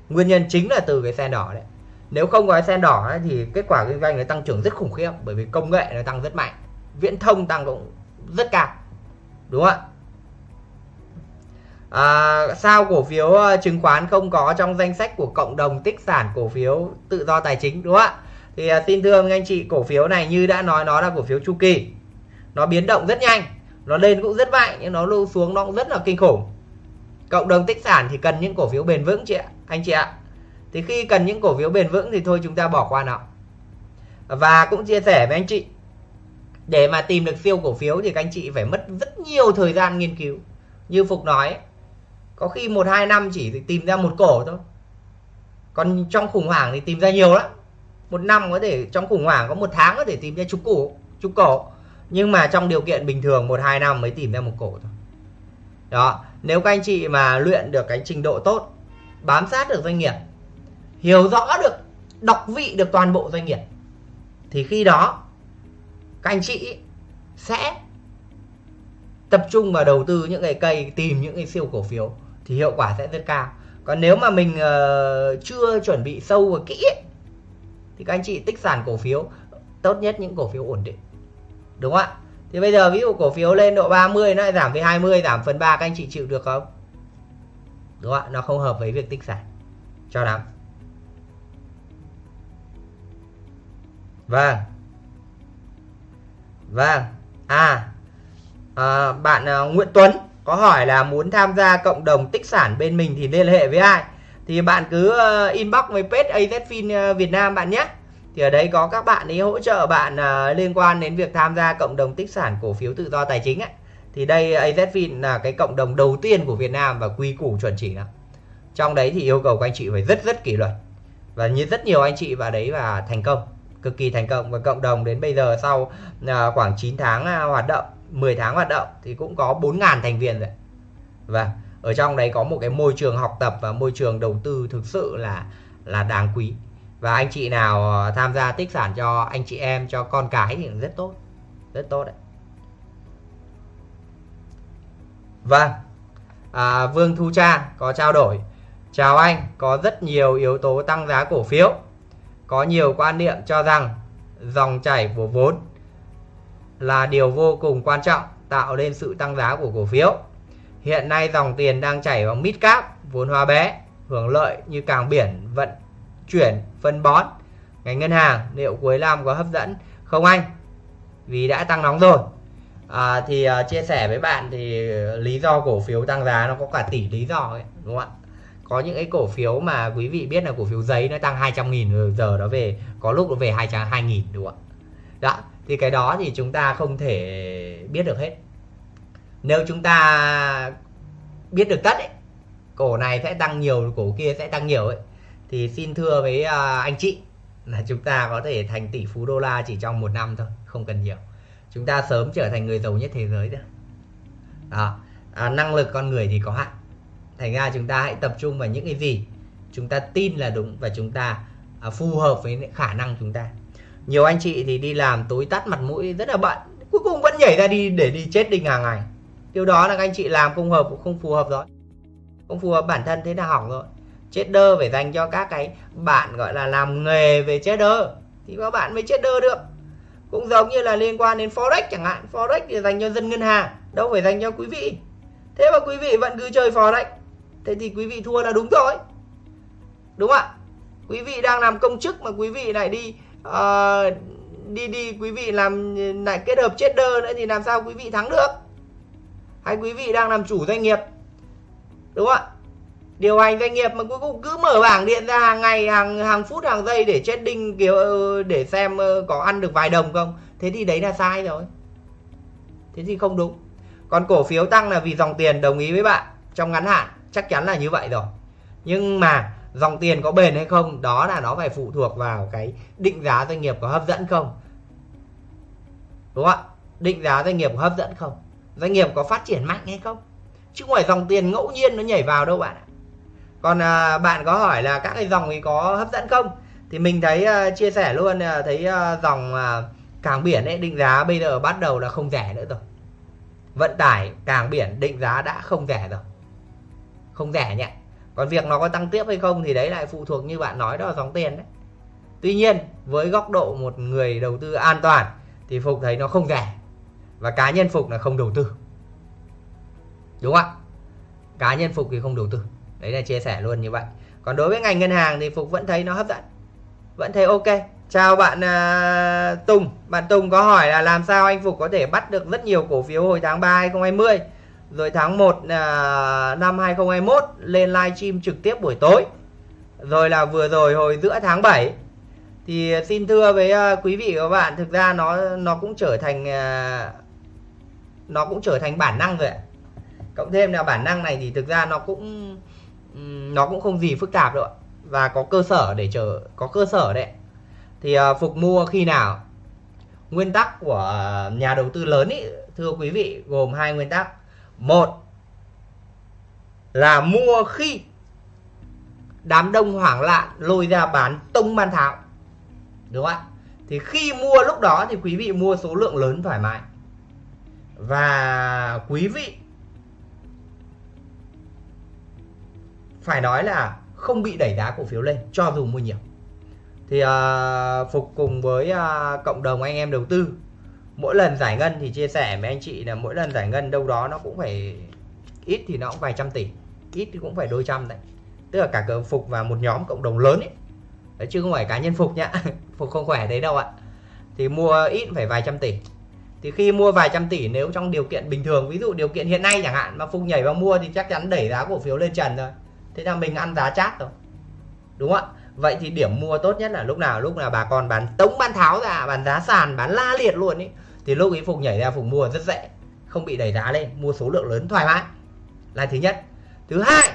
Nguyên nhân chính là từ cái sen đỏ đấy nếu không có sen đỏ ấy, thì kết quả kinh doanh nó tăng trưởng rất khủng khiếp bởi vì công nghệ nó tăng rất mạnh viễn thông tăng cũng rất cao đúng không ạ? À, sao cổ phiếu ờ, chứng khoán không có trong danh sách của cộng đồng tích sản cổ phiếu tự do tài chính đúng không ạ? Thì à, xin thưa anh chị cổ phiếu này như đã nói nó là cổ phiếu chu kỳ. Nó biến động rất nhanh nó lên cũng rất mạnh nhưng nó lưu xuống nó cũng rất là kinh khủng. Cộng đồng tích sản thì cần những cổ phiếu bền vững chị ạ anh chị ạ thì khi cần những cổ phiếu bền vững thì thôi chúng ta bỏ qua nó. Và cũng chia sẻ với anh chị, để mà tìm được siêu cổ phiếu thì các anh chị phải mất rất nhiều thời gian nghiên cứu. Như phục nói, có khi một, hai năm chỉ tìm ra một cổ thôi. Còn trong khủng hoảng thì tìm ra nhiều lắm. Một năm có thể, trong khủng hoảng có một tháng có thể tìm ra chục cổ chục cổ. Nhưng mà trong điều kiện bình thường, một, hai năm mới tìm ra một cổ thôi. Đó, nếu các anh chị mà luyện được cái trình độ tốt, bám sát được doanh nghiệp hiểu rõ được đọc vị được toàn bộ doanh nghiệp thì khi đó các anh chị sẽ tập trung vào đầu tư những cái cây tìm những cái siêu cổ phiếu thì hiệu quả sẽ rất cao. Còn nếu mà mình uh, chưa chuẩn bị sâu và kỹ thì các anh chị tích sản cổ phiếu tốt nhất những cổ phiếu ổn định. Đúng không ạ? Thì bây giờ ví dụ cổ phiếu lên độ 30 nó lại giảm về 20 giảm phần 3 các anh chị chịu được không? Đúng không ạ? Nó không hợp với việc tích sản. Cho lắm vâng. Vâng. À, à bạn à, Nguyễn Tuấn có hỏi là muốn tham gia cộng đồng tích sản bên mình thì liên hệ với ai? Thì bạn cứ uh, inbox với page AZFIN ờ, Việt Nam bạn nhé. Thì ở đấy có các bạn ấy hỗ trợ bạn uh, liên quan đến việc tham gia cộng đồng tích sản cổ phiếu tự do tài chính ấy. thì đây AZFIN là cái cộng đồng đầu tiên của Việt Nam và quy củ chuẩn chỉ lắm trong đấy thì yêu cầu các anh chị phải rất rất kỷ luật. Và như rất nhiều anh chị vào đấy và thành công cực kỳ thành công. Và cộng đồng đến bây giờ sau à, khoảng 9 tháng à, hoạt động 10 tháng hoạt động thì cũng có 4.000 thành viên rồi. Và ở trong đấy có một cái môi trường học tập và môi trường đầu tư thực sự là là đáng quý. Và anh chị nào à, tham gia tích sản cho anh chị em cho con cái thì rất tốt rất tốt đấy. Vâng à, Vương Thu Trang có trao đổi. Chào anh có rất nhiều yếu tố tăng giá cổ phiếu có nhiều quan niệm cho rằng dòng chảy của vốn là điều vô cùng quan trọng tạo nên sự tăng giá của cổ phiếu. Hiện nay dòng tiền đang chảy vào mid cap, vốn hóa bé, hưởng lợi như càng biển, vận chuyển, phân bón. Ngành ngân hàng liệu cuối năm có hấp dẫn không anh? Vì đã tăng nóng rồi. À, thì uh, chia sẻ với bạn thì lý do cổ phiếu tăng giá nó có cả tỷ lý do ấy, đúng không ạ? Có những cái cổ phiếu mà quý vị biết là cổ phiếu giấy nó tăng 200 nghìn giờ nó về có lúc nó về 200 2 nghìn đúng không ạ? Đó thì cái đó thì chúng ta không thể biết được hết. Nếu chúng ta biết được tất ấy cổ này sẽ tăng nhiều cổ kia sẽ tăng nhiều ấy thì xin thưa với à, anh chị là chúng ta có thể thành tỷ phú đô la chỉ trong một năm thôi không cần nhiều. Chúng ta sớm trở thành người giàu nhất thế giới thôi. Đó à, năng lực con người thì có hạn thành ra chúng ta hãy tập trung vào những cái gì? Chúng ta tin là đúng và chúng ta à, phù hợp với khả năng chúng ta. Nhiều anh chị thì đi làm tối tắt mặt mũi rất là bận cuối cùng vẫn nhảy ra đi để đi chết đinh hàng ngày. Điều đó là các anh chị làm không hợp cũng không phù hợp rồi. Không phù hợp bản thân thế là hỏng rồi. Chết đơ phải dành cho các cái bạn gọi là làm nghề về chết đơ thì các bạn mới chết đơ được. Cũng giống như là liên quan đến forex chẳng hạn. Forex thì dành cho dân ngân hàng đâu phải dành cho quý vị. Thế mà quý vị vẫn cứ chơi forex thế thì quý vị thua là đúng rồi. Đúng không ạ? Quý vị đang làm công chức mà quý vị lại đi uh, đi đi quý vị làm lại kết hợp trader nữa thì làm sao quý vị thắng được? Hay quý vị đang làm chủ doanh nghiệp? Đúng không ạ? Điều hành doanh nghiệp mà cuối cùng cứ mở bảng điện ra hàng ngày hàng hàng phút hàng giây để trading kiểu ờ, để xem ờ, có ăn được vài đồng không? Thế thì đấy là sai rồi. Thế thì không đúng. Còn cổ phiếu tăng là vì dòng tiền đồng ý với bạn trong ngắn hạn chắc chắn là như vậy rồi. Nhưng mà dòng tiền có bền hay không đó là nó phải phụ thuộc vào cái định giá doanh nghiệp có hấp dẫn không. Đúng không ạ? Định giá doanh nghiệp có hấp dẫn không? Doanh nghiệp có phát triển mạnh hay không? Chứ không phải dòng tiền ngẫu nhiên nó nhảy vào đâu bạn ạ. Còn à, bạn có hỏi là các cái dòng thì có hấp dẫn không? Thì mình thấy à, chia sẻ luôn à, thấy à, dòng à, cảng biển ấy định giá bây giờ bắt đầu là không rẻ nữa rồi. Vận tải cảng biển định giá đã không rẻ rồi không rẻ nhỉ. Còn việc nó có tăng tiếp hay không thì đấy lại phụ thuộc như bạn nói đó là dòng tiền đấy. Tuy nhiên với góc độ một người đầu tư an toàn thì phục thấy nó không rẻ và cá nhân phục là không đầu tư. Đúng không ạ? Cá nhân phục thì không đầu tư. Đấy là chia sẻ luôn như vậy. Còn đối với ngành ngân hàng thì phục vẫn thấy nó hấp dẫn. Vẫn thấy ok. Chào bạn uh, Tùng. Bạn Tùng có hỏi là làm sao anh Phục có thể bắt được rất nhiều cổ phiếu hồi tháng 3 2020 rồi tháng 1 uh, à, năm 2021 lên livestream trực tiếp buổi tối. Rồi là vừa rồi hồi giữa tháng 7 thì xin thưa với uh, quý vị và các bạn thực ra nó nó cũng trở thành uh, nó cũng trở thành bản năng rồi ạ. Cộng thêm là bản năng này thì thực ra nó cũng nó cũng không gì phức tạp đâu ạ. Và có cơ sở để chờ có cơ sở đấy. Thì uh, phục mua khi nào? Nguyên tắc của nhà đầu tư lớn ý thưa quý vị gồm hai nguyên tắc một là mua khi đám đông hoảng loạn lôi ra bán tông ban tháo. Đúng không ạ? Thì khi mua lúc đó thì quý vị mua số lượng lớn thoải mái. Và quý vị phải nói là không bị đẩy giá cổ phiếu lên cho dù mua nhiều. Thì uh, phục cùng với uh, cộng đồng anh em đầu tư mỗi lần giải ngân thì chia sẻ với anh chị là mỗi lần giải ngân đâu đó nó cũng phải ít thì nó cũng vài trăm tỷ ít thì cũng phải đôi trăm đấy. Tức là cả cờ phục và một nhóm cộng đồng lớn ấy. Đấy, chứ không phải cá nhân phục nhá. Phục không khỏe đấy đâu ạ. Thì mua ít phải vài trăm tỷ. Thì khi mua vài trăm tỷ nếu trong điều kiện bình thường ví dụ điều kiện hiện nay chẳng hạn mà phục nhảy vào mua thì chắc chắn đẩy giá cổ phiếu lên trần rồi. Thế là mình ăn giá chát rồi. Đúng không ạ? Vậy thì điểm mua tốt nhất là lúc nào? Lúc nào bà con bán tống bán tháo ra, bán giá sàn, bán la liệt luôn ý. Thì lúc ấy phục nhảy ra, phục mua rất dễ. Không bị đẩy giá lên, mua số lượng lớn thoải mái. Là thứ nhất. Thứ hai,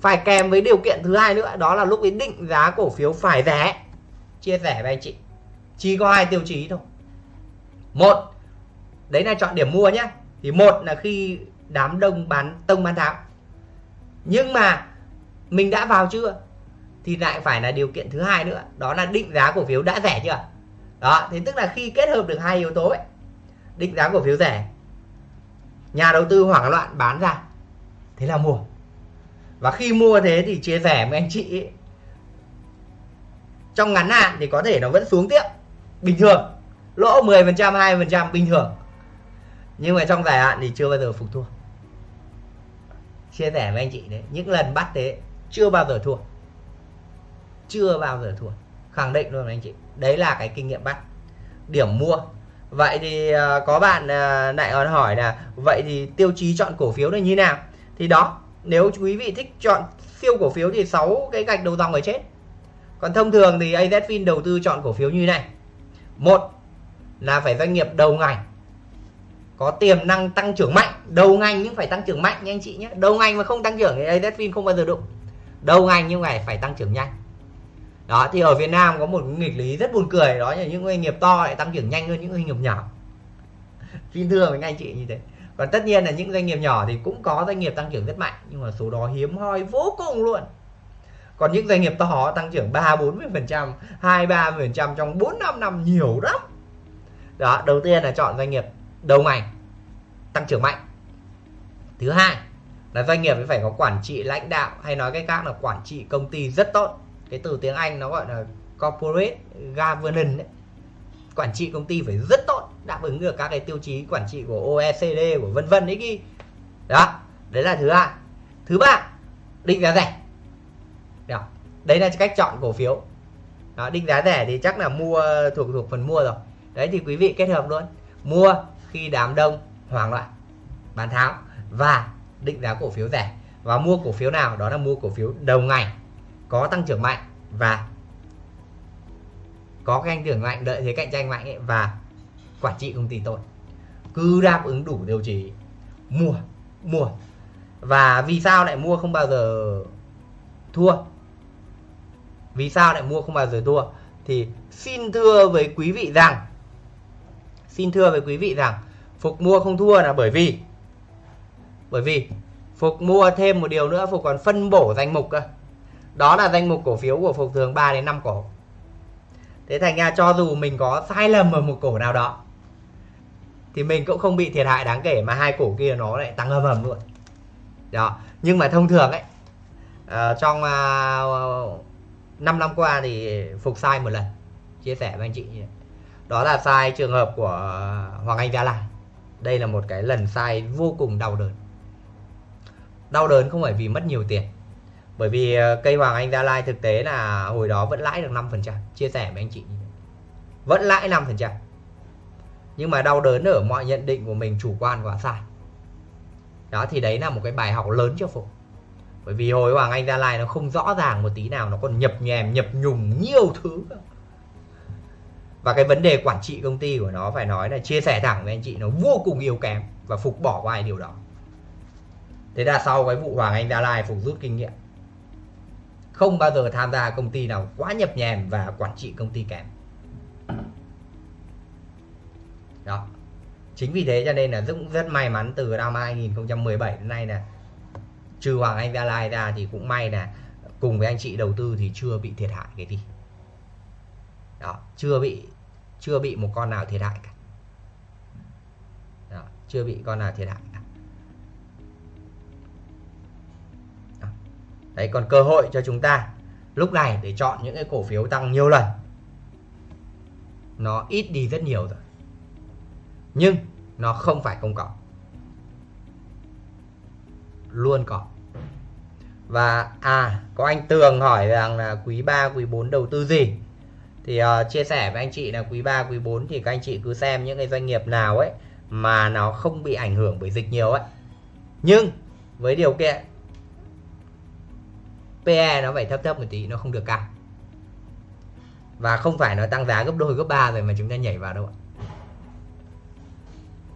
phải kèm với điều kiện thứ hai nữa, đó là lúc ý định giá cổ phiếu phải rẻ. Chia sẻ với anh chị. Chỉ có hai tiêu chí thôi. Một, đấy là chọn điểm mua nhé thì một là khi đám đông bán, tông bán tháo. Nhưng mà mình đã vào chưa? Thì lại phải là điều kiện thứ hai nữa. Đó là định giá cổ phiếu đã rẻ chưa? Đó thì tức là khi kết hợp được hai yếu tố ấy định giá cổ phiếu rẻ nhà đầu tư hoảng loạn bán ra thế là mua. Và khi mua thế thì chia sẻ với anh chị ấy, trong ngắn hạn thì có thể nó vẫn xuống tiếp bình thường. Lỗ 10% 20% bình thường. Nhưng mà trong dài hạn thì chưa bao giờ phục thua. Chia sẻ với anh chị đấy những lần bắt thế chưa bao giờ thua. Chưa bao giờ thua. Khẳng định luôn anh chị. Đấy là cái kinh nghiệm bắt. Điểm mua. Vậy thì à, có bạn à, lại còn hỏi là vậy thì tiêu chí chọn cổ phiếu là như nào? Thì đó, nếu quý vị thích chọn siêu cổ phiếu thì 6 cái gạch đầu dòng ở chết còn thông thường thì AZFIN đầu tư chọn cổ phiếu như này. Một là phải doanh nghiệp đầu ngành. Có tiềm năng tăng trưởng mạnh. Đầu ngành nhưng phải tăng trưởng mạnh nha anh chị nhé. Đầu ngành mà không tăng trưởng thì AZFIN không bao giờ đụng đầu ngành nhưng phải phải tăng trưởng nhanh. Đó, thì ở Việt Nam có một nghịch lý rất buồn cười, đó là những doanh nghiệp to lại tăng trưởng nhanh hơn những doanh nghiệp nhỏ. Xin thưa với anh chị như thế. Còn tất nhiên là những doanh nghiệp nhỏ thì cũng có doanh nghiệp tăng trưởng rất mạnh, nhưng mà số đó hiếm hoi vô cùng luôn. Còn những doanh nghiệp to tăng trưởng 3 40 phần trăm 2 3 phần trăm trong 4 5 năm nhiều lắm. Đó, đầu tiên là chọn doanh nghiệp đầu ngành tăng trưởng mạnh. Thứ hai là doanh nghiệp phải có quản trị lãnh đạo hay nói cách khác là quản trị công ty rất tốt. Cái từ tiếng Anh nó gọi là corporate governance ấy. quản trị công ty phải rất tốt đáp ứng được các cái tiêu chí quản trị của OECD của vân vân đấy ghi. Đó đấy là thứ hai. Thứ ba định giá rẻ. Đó. đấy là cách chọn cổ phiếu. Đó, định giá rẻ thì chắc là mua thuộc thuộc phần mua rồi. Đấy thì quý vị kết hợp luôn. Mua khi đám đông hoảng loạn bán tháo và định giá cổ phiếu rẻ. Và mua cổ phiếu nào đó là mua cổ phiếu đầu ngày có tăng trưởng mạnh và có cái tăng trưởng mạnh đợi thế cạnh tranh mạnh ấy, và quản trị công ty tốt. Cứ đáp ứng đủ điều chí mua mua. Và vì sao lại mua không bao giờ thua? Vì sao lại mua không bao giờ thua? Thì xin thưa với quý vị rằng xin thưa với quý vị rằng phục mua không thua là bởi vì bởi vì phục mua thêm một điều nữa phục còn phân bổ danh mục cơ. Đó là danh mục cổ phiếu của phục thường 3 đến 5 cổ. Thế thành ra cho dù mình có sai lầm ở một cổ nào đó thì mình cũng không bị thiệt hại đáng kể mà hai cổ kia nó lại tăng âm ầm luôn. Đó nhưng mà thông thường ấy uh, trong à, uh, 5 năm qua thì phục sai một lần. Chia sẻ với anh chị. Đó là sai trường hợp của Hoàng Anh Gia Lai. Đây là một cái lần sai vô cùng đau đớn đau đớn không phải vì mất nhiều tiền. Bởi vì ờ, cây Hoàng Anh Gia Lai thực tế là hồi đó vẫn lãi được 5% chia sẻ với anh chị vẫn lãi 5% nhưng mà đau đớn ở mọi nhận định của mình, chủ quan quá sai. Đó, thì đấy là một cái bài học lớn cho phục bởi vì hồi Hoàng Anh Gia Lai nó không rõ ràng một tí nào, nó còn nhập nhèm, nhập nhùng nhiều thứ. Và cái vấn đề quản trị công ty của nó phải nói là chia sẻ thẳng với anh chị, nó vô cùng yếu kém và phục bỏ qua điều đó thế là sau cái vụ Hoàng Anh Gia Lai phục rút kinh nghiệm không bao giờ tham gia công ty nào quá nhập nhèm và quản trị công ty kém. Đó. Chính vì thế cho nên là Dũng rất may mắn từ năm 2017 đến nay là trừ Hoàng Anh Gia Lai ra thì cũng may là cùng với anh chị đầu tư thì chưa bị thiệt hại cái gì. Đó chưa bị chưa bị một con nào thiệt hại cả. Đó, chưa bị con nào thiệt hại. Đấy còn cơ hội cho chúng ta lúc này để chọn những cái cổ phiếu tăng nhiều lần. Nó ít đi rất nhiều rồi nhưng nó không phải không có. Luôn có. Và à có anh Tường hỏi rằng là quý 3 quý 4 đầu tư gì? Thì uh, chia sẻ với anh chị là quý 3 quý 4 thì các anh chị cứ xem những cái doanh nghiệp nào ấy mà nó không bị ảnh hưởng bởi dịch nhiều ấy. Nhưng với điều kiện PE nó phải thấp thấp một tí, nó không được cao. Và không phải nó tăng giá gấp đôi, gấp ba rồi mà chúng ta nhảy vào đâu ạ.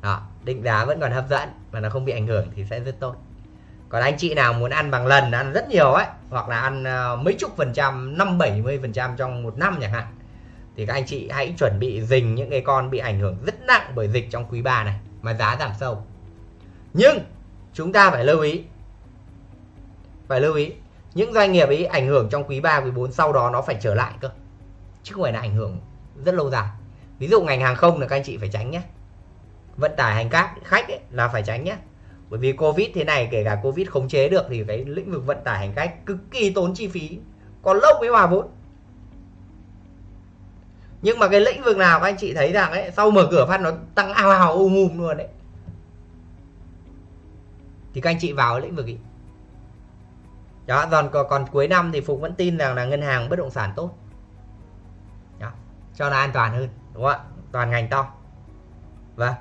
Đó, định giá vẫn còn hấp dẫn mà nó không bị ảnh hưởng thì sẽ rất tốt. Còn anh chị nào muốn ăn bằng lần, ăn rất nhiều ấy, hoặc là ăn ờ, mấy chục phần trăm, năm bảy mươi phần trăm trong một năm chẳng hạn, thì các anh chị hãy chuẩn bị dình những cái con bị ảnh hưởng rất nặng bởi dịch trong quý 3 này mà giá giảm sâu. Nhưng, chúng ta phải lưu ý, phải lưu ý những doanh nghiệp ấy ảnh hưởng trong quý 3 quý 4 sau đó nó phải trở lại cơ. Chứ không phải là ảnh hưởng rất lâu dài. Ví dụ ngành hàng không là các anh chị phải tránh nhé. Vận tải hành khách khách ấy, là phải tránh nhé. Bởi vì covid thế này kể cả covid khống chế được thì cái lĩnh vực vận tải hành khách cực kỳ tốn chi phí còn lâu mới hòa vốn. Nhưng mà cái lĩnh vực nào các anh chị thấy rằng ấy sau mở cửa phát nó tăng ao ào um um luôn đấy thì các anh chị vào lĩnh vực ấy đó còn, còn cuối năm thì phục vẫn tin rằng là ngân hàng bất động sản tốt. Đó, cho nó an toàn hơn đúng không ạ? Toàn ngành to. Vâng.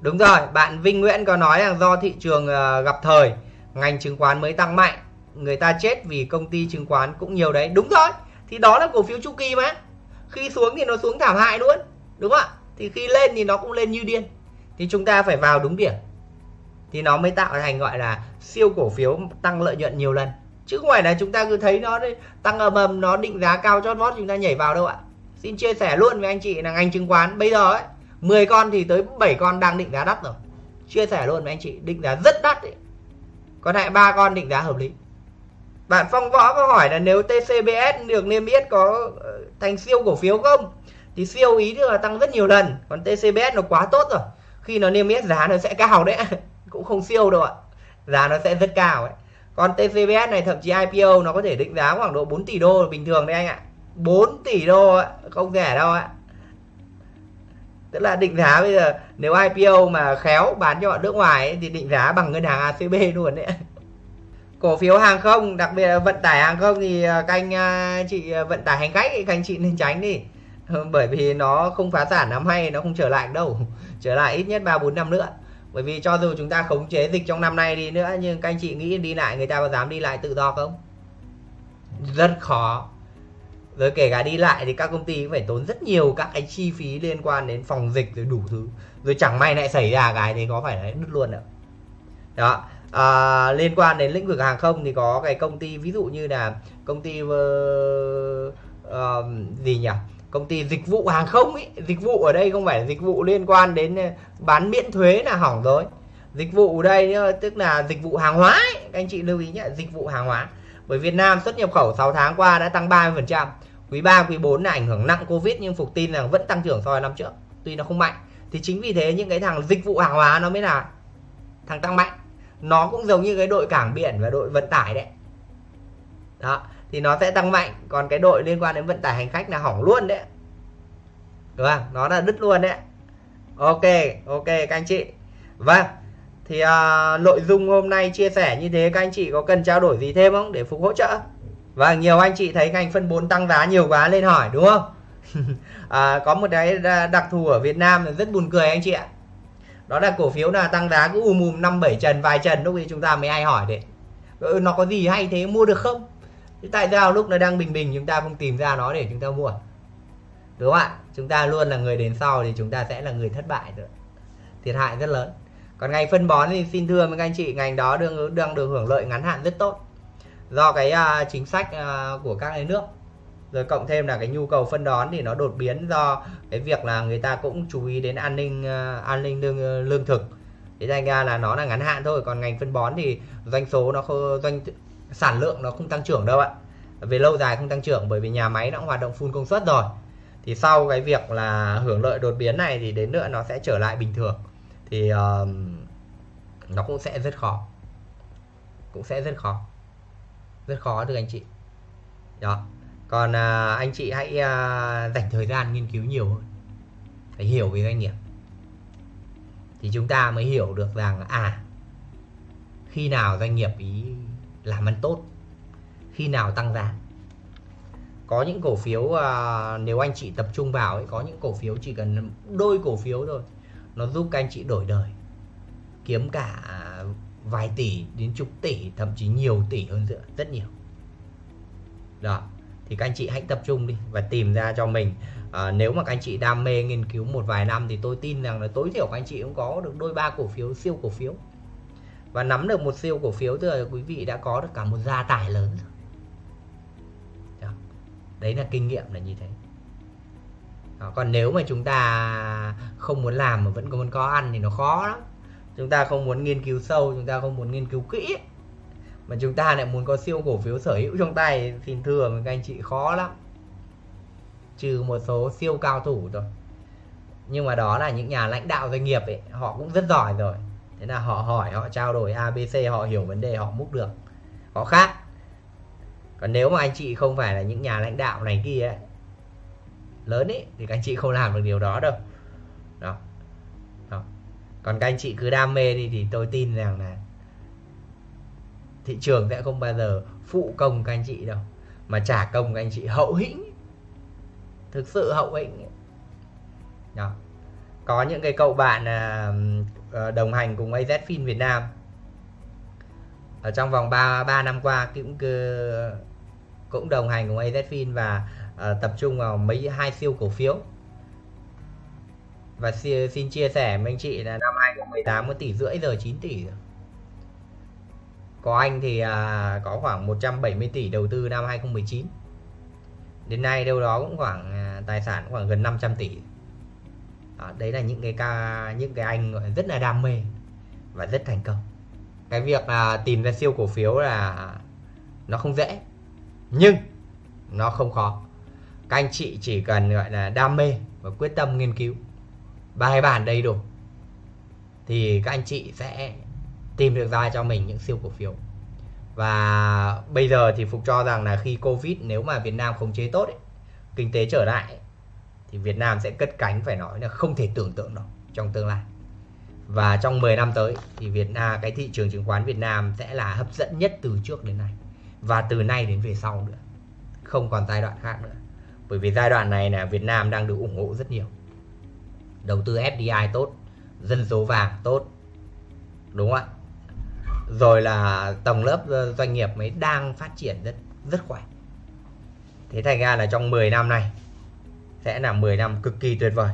Đúng rồi bạn Vinh Nguyễn có nói rằng do thị trường ờ, gặp thời ngành chứng khoán mới tăng mạnh người ta chết vì công ty chứng khoán cũng nhiều đấy. Đúng rồi thì đó là cổ phiếu chu kỳ mà. Khi xuống thì nó xuống thảm hại luôn đúng không ạ? Thì khi lên thì nó cũng lên như điên. Thì chúng ta phải vào đúng điểm thì nó mới tạo thành, gọi là, siêu cổ phiếu tăng lợi nhuận nhiều lần. Chứ không phải là chúng ta cứ thấy nó tăng ầm ầm nó định giá cao chót vót, chúng ta nhảy vào đâu ạ? Xin chia sẻ luôn với anh chị là ngành chứng khoán bây giờ ấy 10 con thì tới 7 con đang định giá đắt rồi. Chia sẻ luôn với anh chị, định giá rất đắt ấy. còn lại ba con định giá hợp lý. Bạn phong võ có hỏi là nếu TCBS được niêm yết có ờ, thành siêu cổ phiếu không? Thì siêu ý tức là tăng rất nhiều lần, còn TCBS nó quá tốt rồi. Khi nó niêm yết giá nó sẽ cao đấy cũng không siêu đâu ạ. Giá nó sẽ rất cao ấy. Còn TCBS này thậm chí IPO nó có thể định giá khoảng độ 4 tỷ đô bình thường đấy anh ạ. 4 tỷ đô ạ không rẻ đâu ạ. Tức là định giá bây giờ nếu IPO mà khéo bán cho bọn nước ngoài ấy, thì định giá bằng ngân hàng ACB luôn đấy cổ phiếu hàng không đặc biệt là vận tải hàng không thì à, canh à, chị à, vận tải hành khách thì canh chị nên tránh đi. Bởi vì nó không phá sản năm hay nó không trở lại đâu. Trở lại ít nhất ba bốn năm nữa bởi vì cho dù chúng ta khống chế dịch trong năm nay đi nữa nhưng các anh chị nghĩ đi lại người ta có dám đi lại tự do không? Rất khó. Rồi kể cả đi lại thì các công ty cũng phải tốn rất nhiều các cái chi phí liên quan đến phòng dịch rồi đủ thứ. Rồi chẳng may lại xảy ra cái thì có phải là đứt luôn nữa đó. À, liên quan đến lĩnh vực hàng không thì có cái công ty ví dụ như là công ty uh, uh, gì nhỉ? Công ty dịch vụ hàng không ấy dịch vụ ở đây không phải là dịch vụ liên quan đến ờ, bán miễn thuế là hỏng rồi. Dịch vụ ở đây ờ, tức là dịch vụ hàng hóa ấy. các anh chị lưu ý nhé dịch vụ hàng hóa. Bởi Việt Nam xuất nhập khẩu 6 tháng qua đã tăng 30% quý 3 quý 4 là ảnh hưởng nặng Covid nhưng Phục tin là vẫn tăng trưởng so với năm trước, tuy nó không mạnh. Thì chính vì thế những cái thằng dịch vụ hàng hóa nó mới là thằng tăng mạnh. Nó cũng giống như cái đội cảng biển và đội vận tải đấy. Đó thì nó sẽ tăng mạnh. Còn cái đội liên quan đến vận tải hành khách là hỏng luôn đấy. Đúng không? Nó là đứt luôn đấy. Ok ok các anh chị. Vâng thì à, nội dung hôm nay chia sẻ như thế các anh chị có cần trao đổi gì thêm không để phục hỗ trợ? Và nhiều anh chị thấy ngành phân bón tăng giá nhiều quá lên hỏi đúng không? À, có một cái ờ, đặc thù ở Việt Nam là rất buồn cười anh chị ạ. Đó là cổ phiếu là tăng giá cứ ùm ùm năm bảy trần vài trần lúc ấy chúng ta mới ai hỏi đấy ừ, nó có gì hay thế mua được không? Thì tại sao lúc nó đang bình bình chúng ta không tìm ra nó để chúng ta mua? Đúng không ạ? Chúng ta luôn là người đến sau thì chúng ta sẽ là người thất bại rồi. Thiệt hại rất lớn. Còn ngành phân bón thì xin thưa với các anh chị ngành đó đang đang được hưởng lợi ngắn hạn rất tốt. Do cái uh, chính sách uh, của các nước. Rồi cộng thêm là cái nhu cầu phân đón thì nó đột biến do cái việc là người ta cũng chú ý đến an ninh uh, an ninh lương lương thực. Thế thành ra là nó là ngắn hạn thôi. Còn ngành phân bón thì doanh số nó không doanh sản lượng nó không tăng trưởng đâu ạ. Về lâu dài không tăng trưởng bởi vì nhà máy nó cũng hoạt động full công suất rồi. Thì sau cái việc là hưởng lợi đột biến này thì đến nữa nó sẽ trở lại bình thường. Thì uh, nó cũng sẽ rất khó. Cũng sẽ rất khó. Rất khó thưa anh chị. Đó. Còn uh, anh chị hãy uh, dành thời gian nghiên cứu nhiều hơn. Phải hiểu về doanh nghiệp. Thì chúng ta mới hiểu được rằng à khi nào doanh nghiệp ý làm ăn tốt khi nào tăng giá. Có những cổ phiếu à, nếu anh chị tập trung vào ấy có những cổ phiếu chỉ cần đôi cổ phiếu thôi nó giúp các anh chị đổi đời kiếm cả vài tỷ đến chục tỷ thậm chí nhiều tỷ hơn nữa rất nhiều. Đó thì các anh chị hãy tập trung đi và tìm ra cho mình. À, nếu mà các anh chị đam mê nghiên cứu một vài năm thì tôi tin rằng là tối thiểu các anh chị cũng có được đôi ba cổ phiếu siêu cổ phiếu và nắm được một siêu cổ phiếu thì quý vị đã có được cả một gia tài lớn rồi. Đấy là kinh nghiệm là như thế. Đó, còn nếu mà chúng ta không muốn làm mà vẫn còn có ăn thì nó khó lắm. Chúng ta không muốn nghiên cứu sâu chúng ta không muốn nghiên cứu kỹ. Mà chúng ta lại muốn có siêu cổ phiếu sở hữu trong tay thì thưa với các anh chị khó lắm. Trừ một số siêu cao thủ thôi. Nhưng mà đó là những nhà lãnh đạo doanh nghiệp ấy họ cũng rất giỏi rồi thế là họ hỏi họ trao đổi abc họ hiểu vấn đề họ múc được. Họ khác. Còn nếu mà anh chị không phải là những nhà lãnh đạo này kia ấy, lớn ấy thì các anh chị không làm được điều đó đâu. Đó, đó. còn các anh chị cứ đam mê đi thì tôi tin rằng là thị trường sẽ không bao giờ phụ công các anh chị đâu mà trả công các anh chị hậu hĩnh thực sự hậu hĩnh đó có những cái cậu bạn à, ờ, đồng hành cùng AZ AZFIN Việt Nam. Ở trong vòng 3 3 năm qua cũng ờ, cũng đồng hành cùng AZ AZFIN và uh, tập trung vào mấy hai siêu cổ phiếu. Và xin chia sẻ với anh chị là năm 2018 có tỷ rưỡi giờ 9 tỷ rồi. Có anh thì à, có khoảng 170 tỷ đầu tư năm 2019 Đến nay đâu đó cũng khoảng à, tài sản khoảng gần 500 tỷ à, đấy là những cái ca những cái anh rất là đam mê và rất thành công. Cái việc là tìm ra siêu cổ phiếu là nó không dễ nhưng nó không khó. Các anh chị chỉ cần gọi là đam mê và quyết tâm nghiên cứu bài bản đầy đủ thì các anh chị sẽ tìm được ra cho mình những siêu cổ phiếu. Và bây giờ thì phục cho rằng là khi covid nếu mà việt nam khống chế tốt ấy, kinh tế trở lại ấy, thì việt nam sẽ cất cánh, phải nói là không thể tưởng tượng được trong tương lai. Và trong 10 năm tới thì Việt Nam cái thị trường chứng khoán Việt Nam sẽ là hấp dẫn nhất từ trước đến nay. Và từ nay đến về sau nữa, không còn giai đoạn khác nữa. Bởi vì giai đoạn này là Việt Nam đang được ủng hộ rất nhiều. Đầu tư FDI tốt, dân số vàng tốt, đúng không ạ? Rồi là tầng lớp doanh nghiệp mới đang phát triển rất rất khỏe. Thế thành ra là trong 10 năm này sẽ là 10 năm cực kỳ tuyệt vời.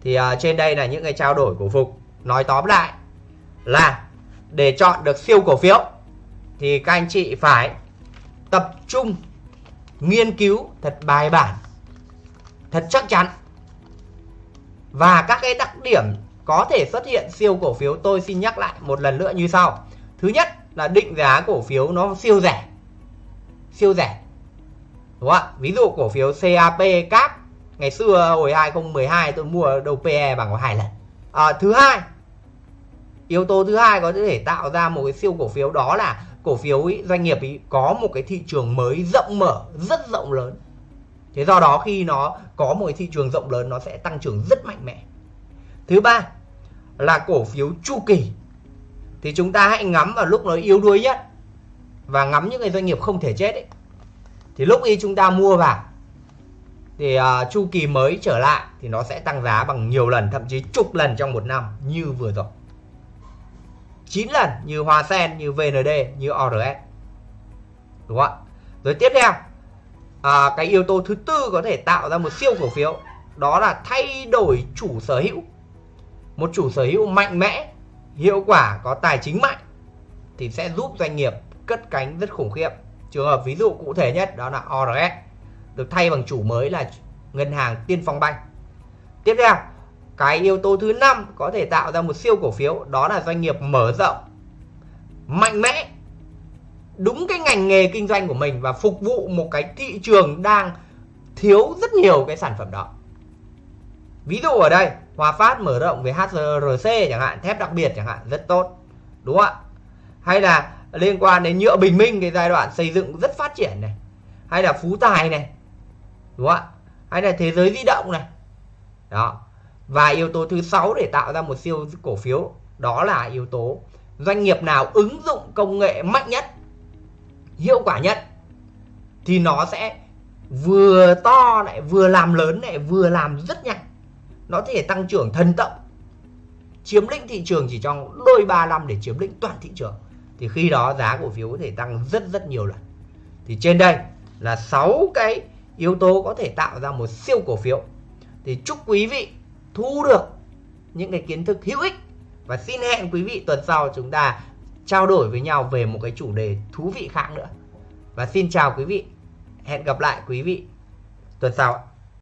Thì uh, trên đây là những cái trao đổi của Phục. Nói tóm lại là để chọn được siêu cổ phiếu thì các anh chị phải tập trung nghiên cứu thật bài bản thật chắc chắn. Và các cái đặc điểm có thể xuất hiện siêu cổ phiếu tôi xin nhắc lại một lần nữa như sau. Thứ nhất là định giá cổ phiếu nó siêu rẻ. Siêu rẻ đúng không ạ? Ví dụ cổ phiếu CAP cáp ngày xưa hồi 2012 tôi mua đầu PE bằng có hai lần. À, thứ hai yếu tố thứ hai có thể tạo ra một cái siêu cổ phiếu đó là cổ phiếu ý, doanh nghiệp ý có một cái thị trường mới rộng mở rất rộng lớn. Thế do đó khi nó có một cái thị trường rộng lớn nó sẽ tăng trưởng rất mạnh mẽ. Thứ ba là cổ phiếu chu kỳ. Thì chúng ta hãy ngắm vào lúc nó yếu đuối nhất và ngắm những cái doanh nghiệp không thể chết ấy thì lúc y chúng ta mua vào thì uh, chu kỳ mới trở lại thì nó sẽ tăng giá bằng nhiều lần thậm chí chục lần trong một năm như vừa rồi. 9 lần như Hoa Sen như VND như ORS đúng không ạ? Rồi tiếp theo à, cái yếu tố thứ tư có thể tạo ra một siêu cổ phiếu đó là thay đổi chủ sở hữu. Một chủ sở hữu mạnh mẽ hiệu quả có tài chính mạnh thì sẽ giúp doanh nghiệp cất cánh rất khủng khiếp trường hợp ví dụ cụ thể nhất đó là ORS được thay bằng chủ mới là ngân hàng Tiên Phong Banh. Tiếp theo, cái yếu tố thứ năm có thể tạo ra một siêu cổ phiếu, đó là doanh nghiệp mở rộng, mạnh mẽ, đúng cái ngành nghề kinh doanh của mình và phục vụ một cái thị trường đang thiếu rất nhiều cái sản phẩm đó. Ví dụ ở đây, Hòa Phát mở rộng về HRC chẳng hạn, thép đặc biệt chẳng hạn, rất tốt, đúng không ạ? Hay là liên quan đến nhựa bình minh, cái giai đoạn xây dựng rất phát triển này. Hay là Phú Tài này, đúng không ạ? Hay là thế giới di động này. Đó. Và yếu tố thứ sáu để tạo ra một siêu cổ phiếu, đó là yếu tố doanh nghiệp nào ứng dụng công nghệ mạnh nhất, hiệu quả nhất, thì nó sẽ vừa to lại, vừa làm lớn lại, vừa làm rất nhanh. Nó thể tăng trưởng thần tốc, chiếm lĩnh thị trường chỉ trong đôi ba năm để chiếm lĩnh toàn thị trường thì khi đó giá cổ phiếu có thể tăng rất rất nhiều lần. Thì trên đây là 6 cái yếu tố có thể tạo ra một siêu cổ phiếu. Thì chúc quý vị thu được những cái kiến thức hữu ích và xin hẹn quý vị tuần sau chúng ta trao đổi với nhau về một cái chủ đề thú vị khác nữa. Và xin chào quý vị. Hẹn gặp lại quý vị tuần sau ạ.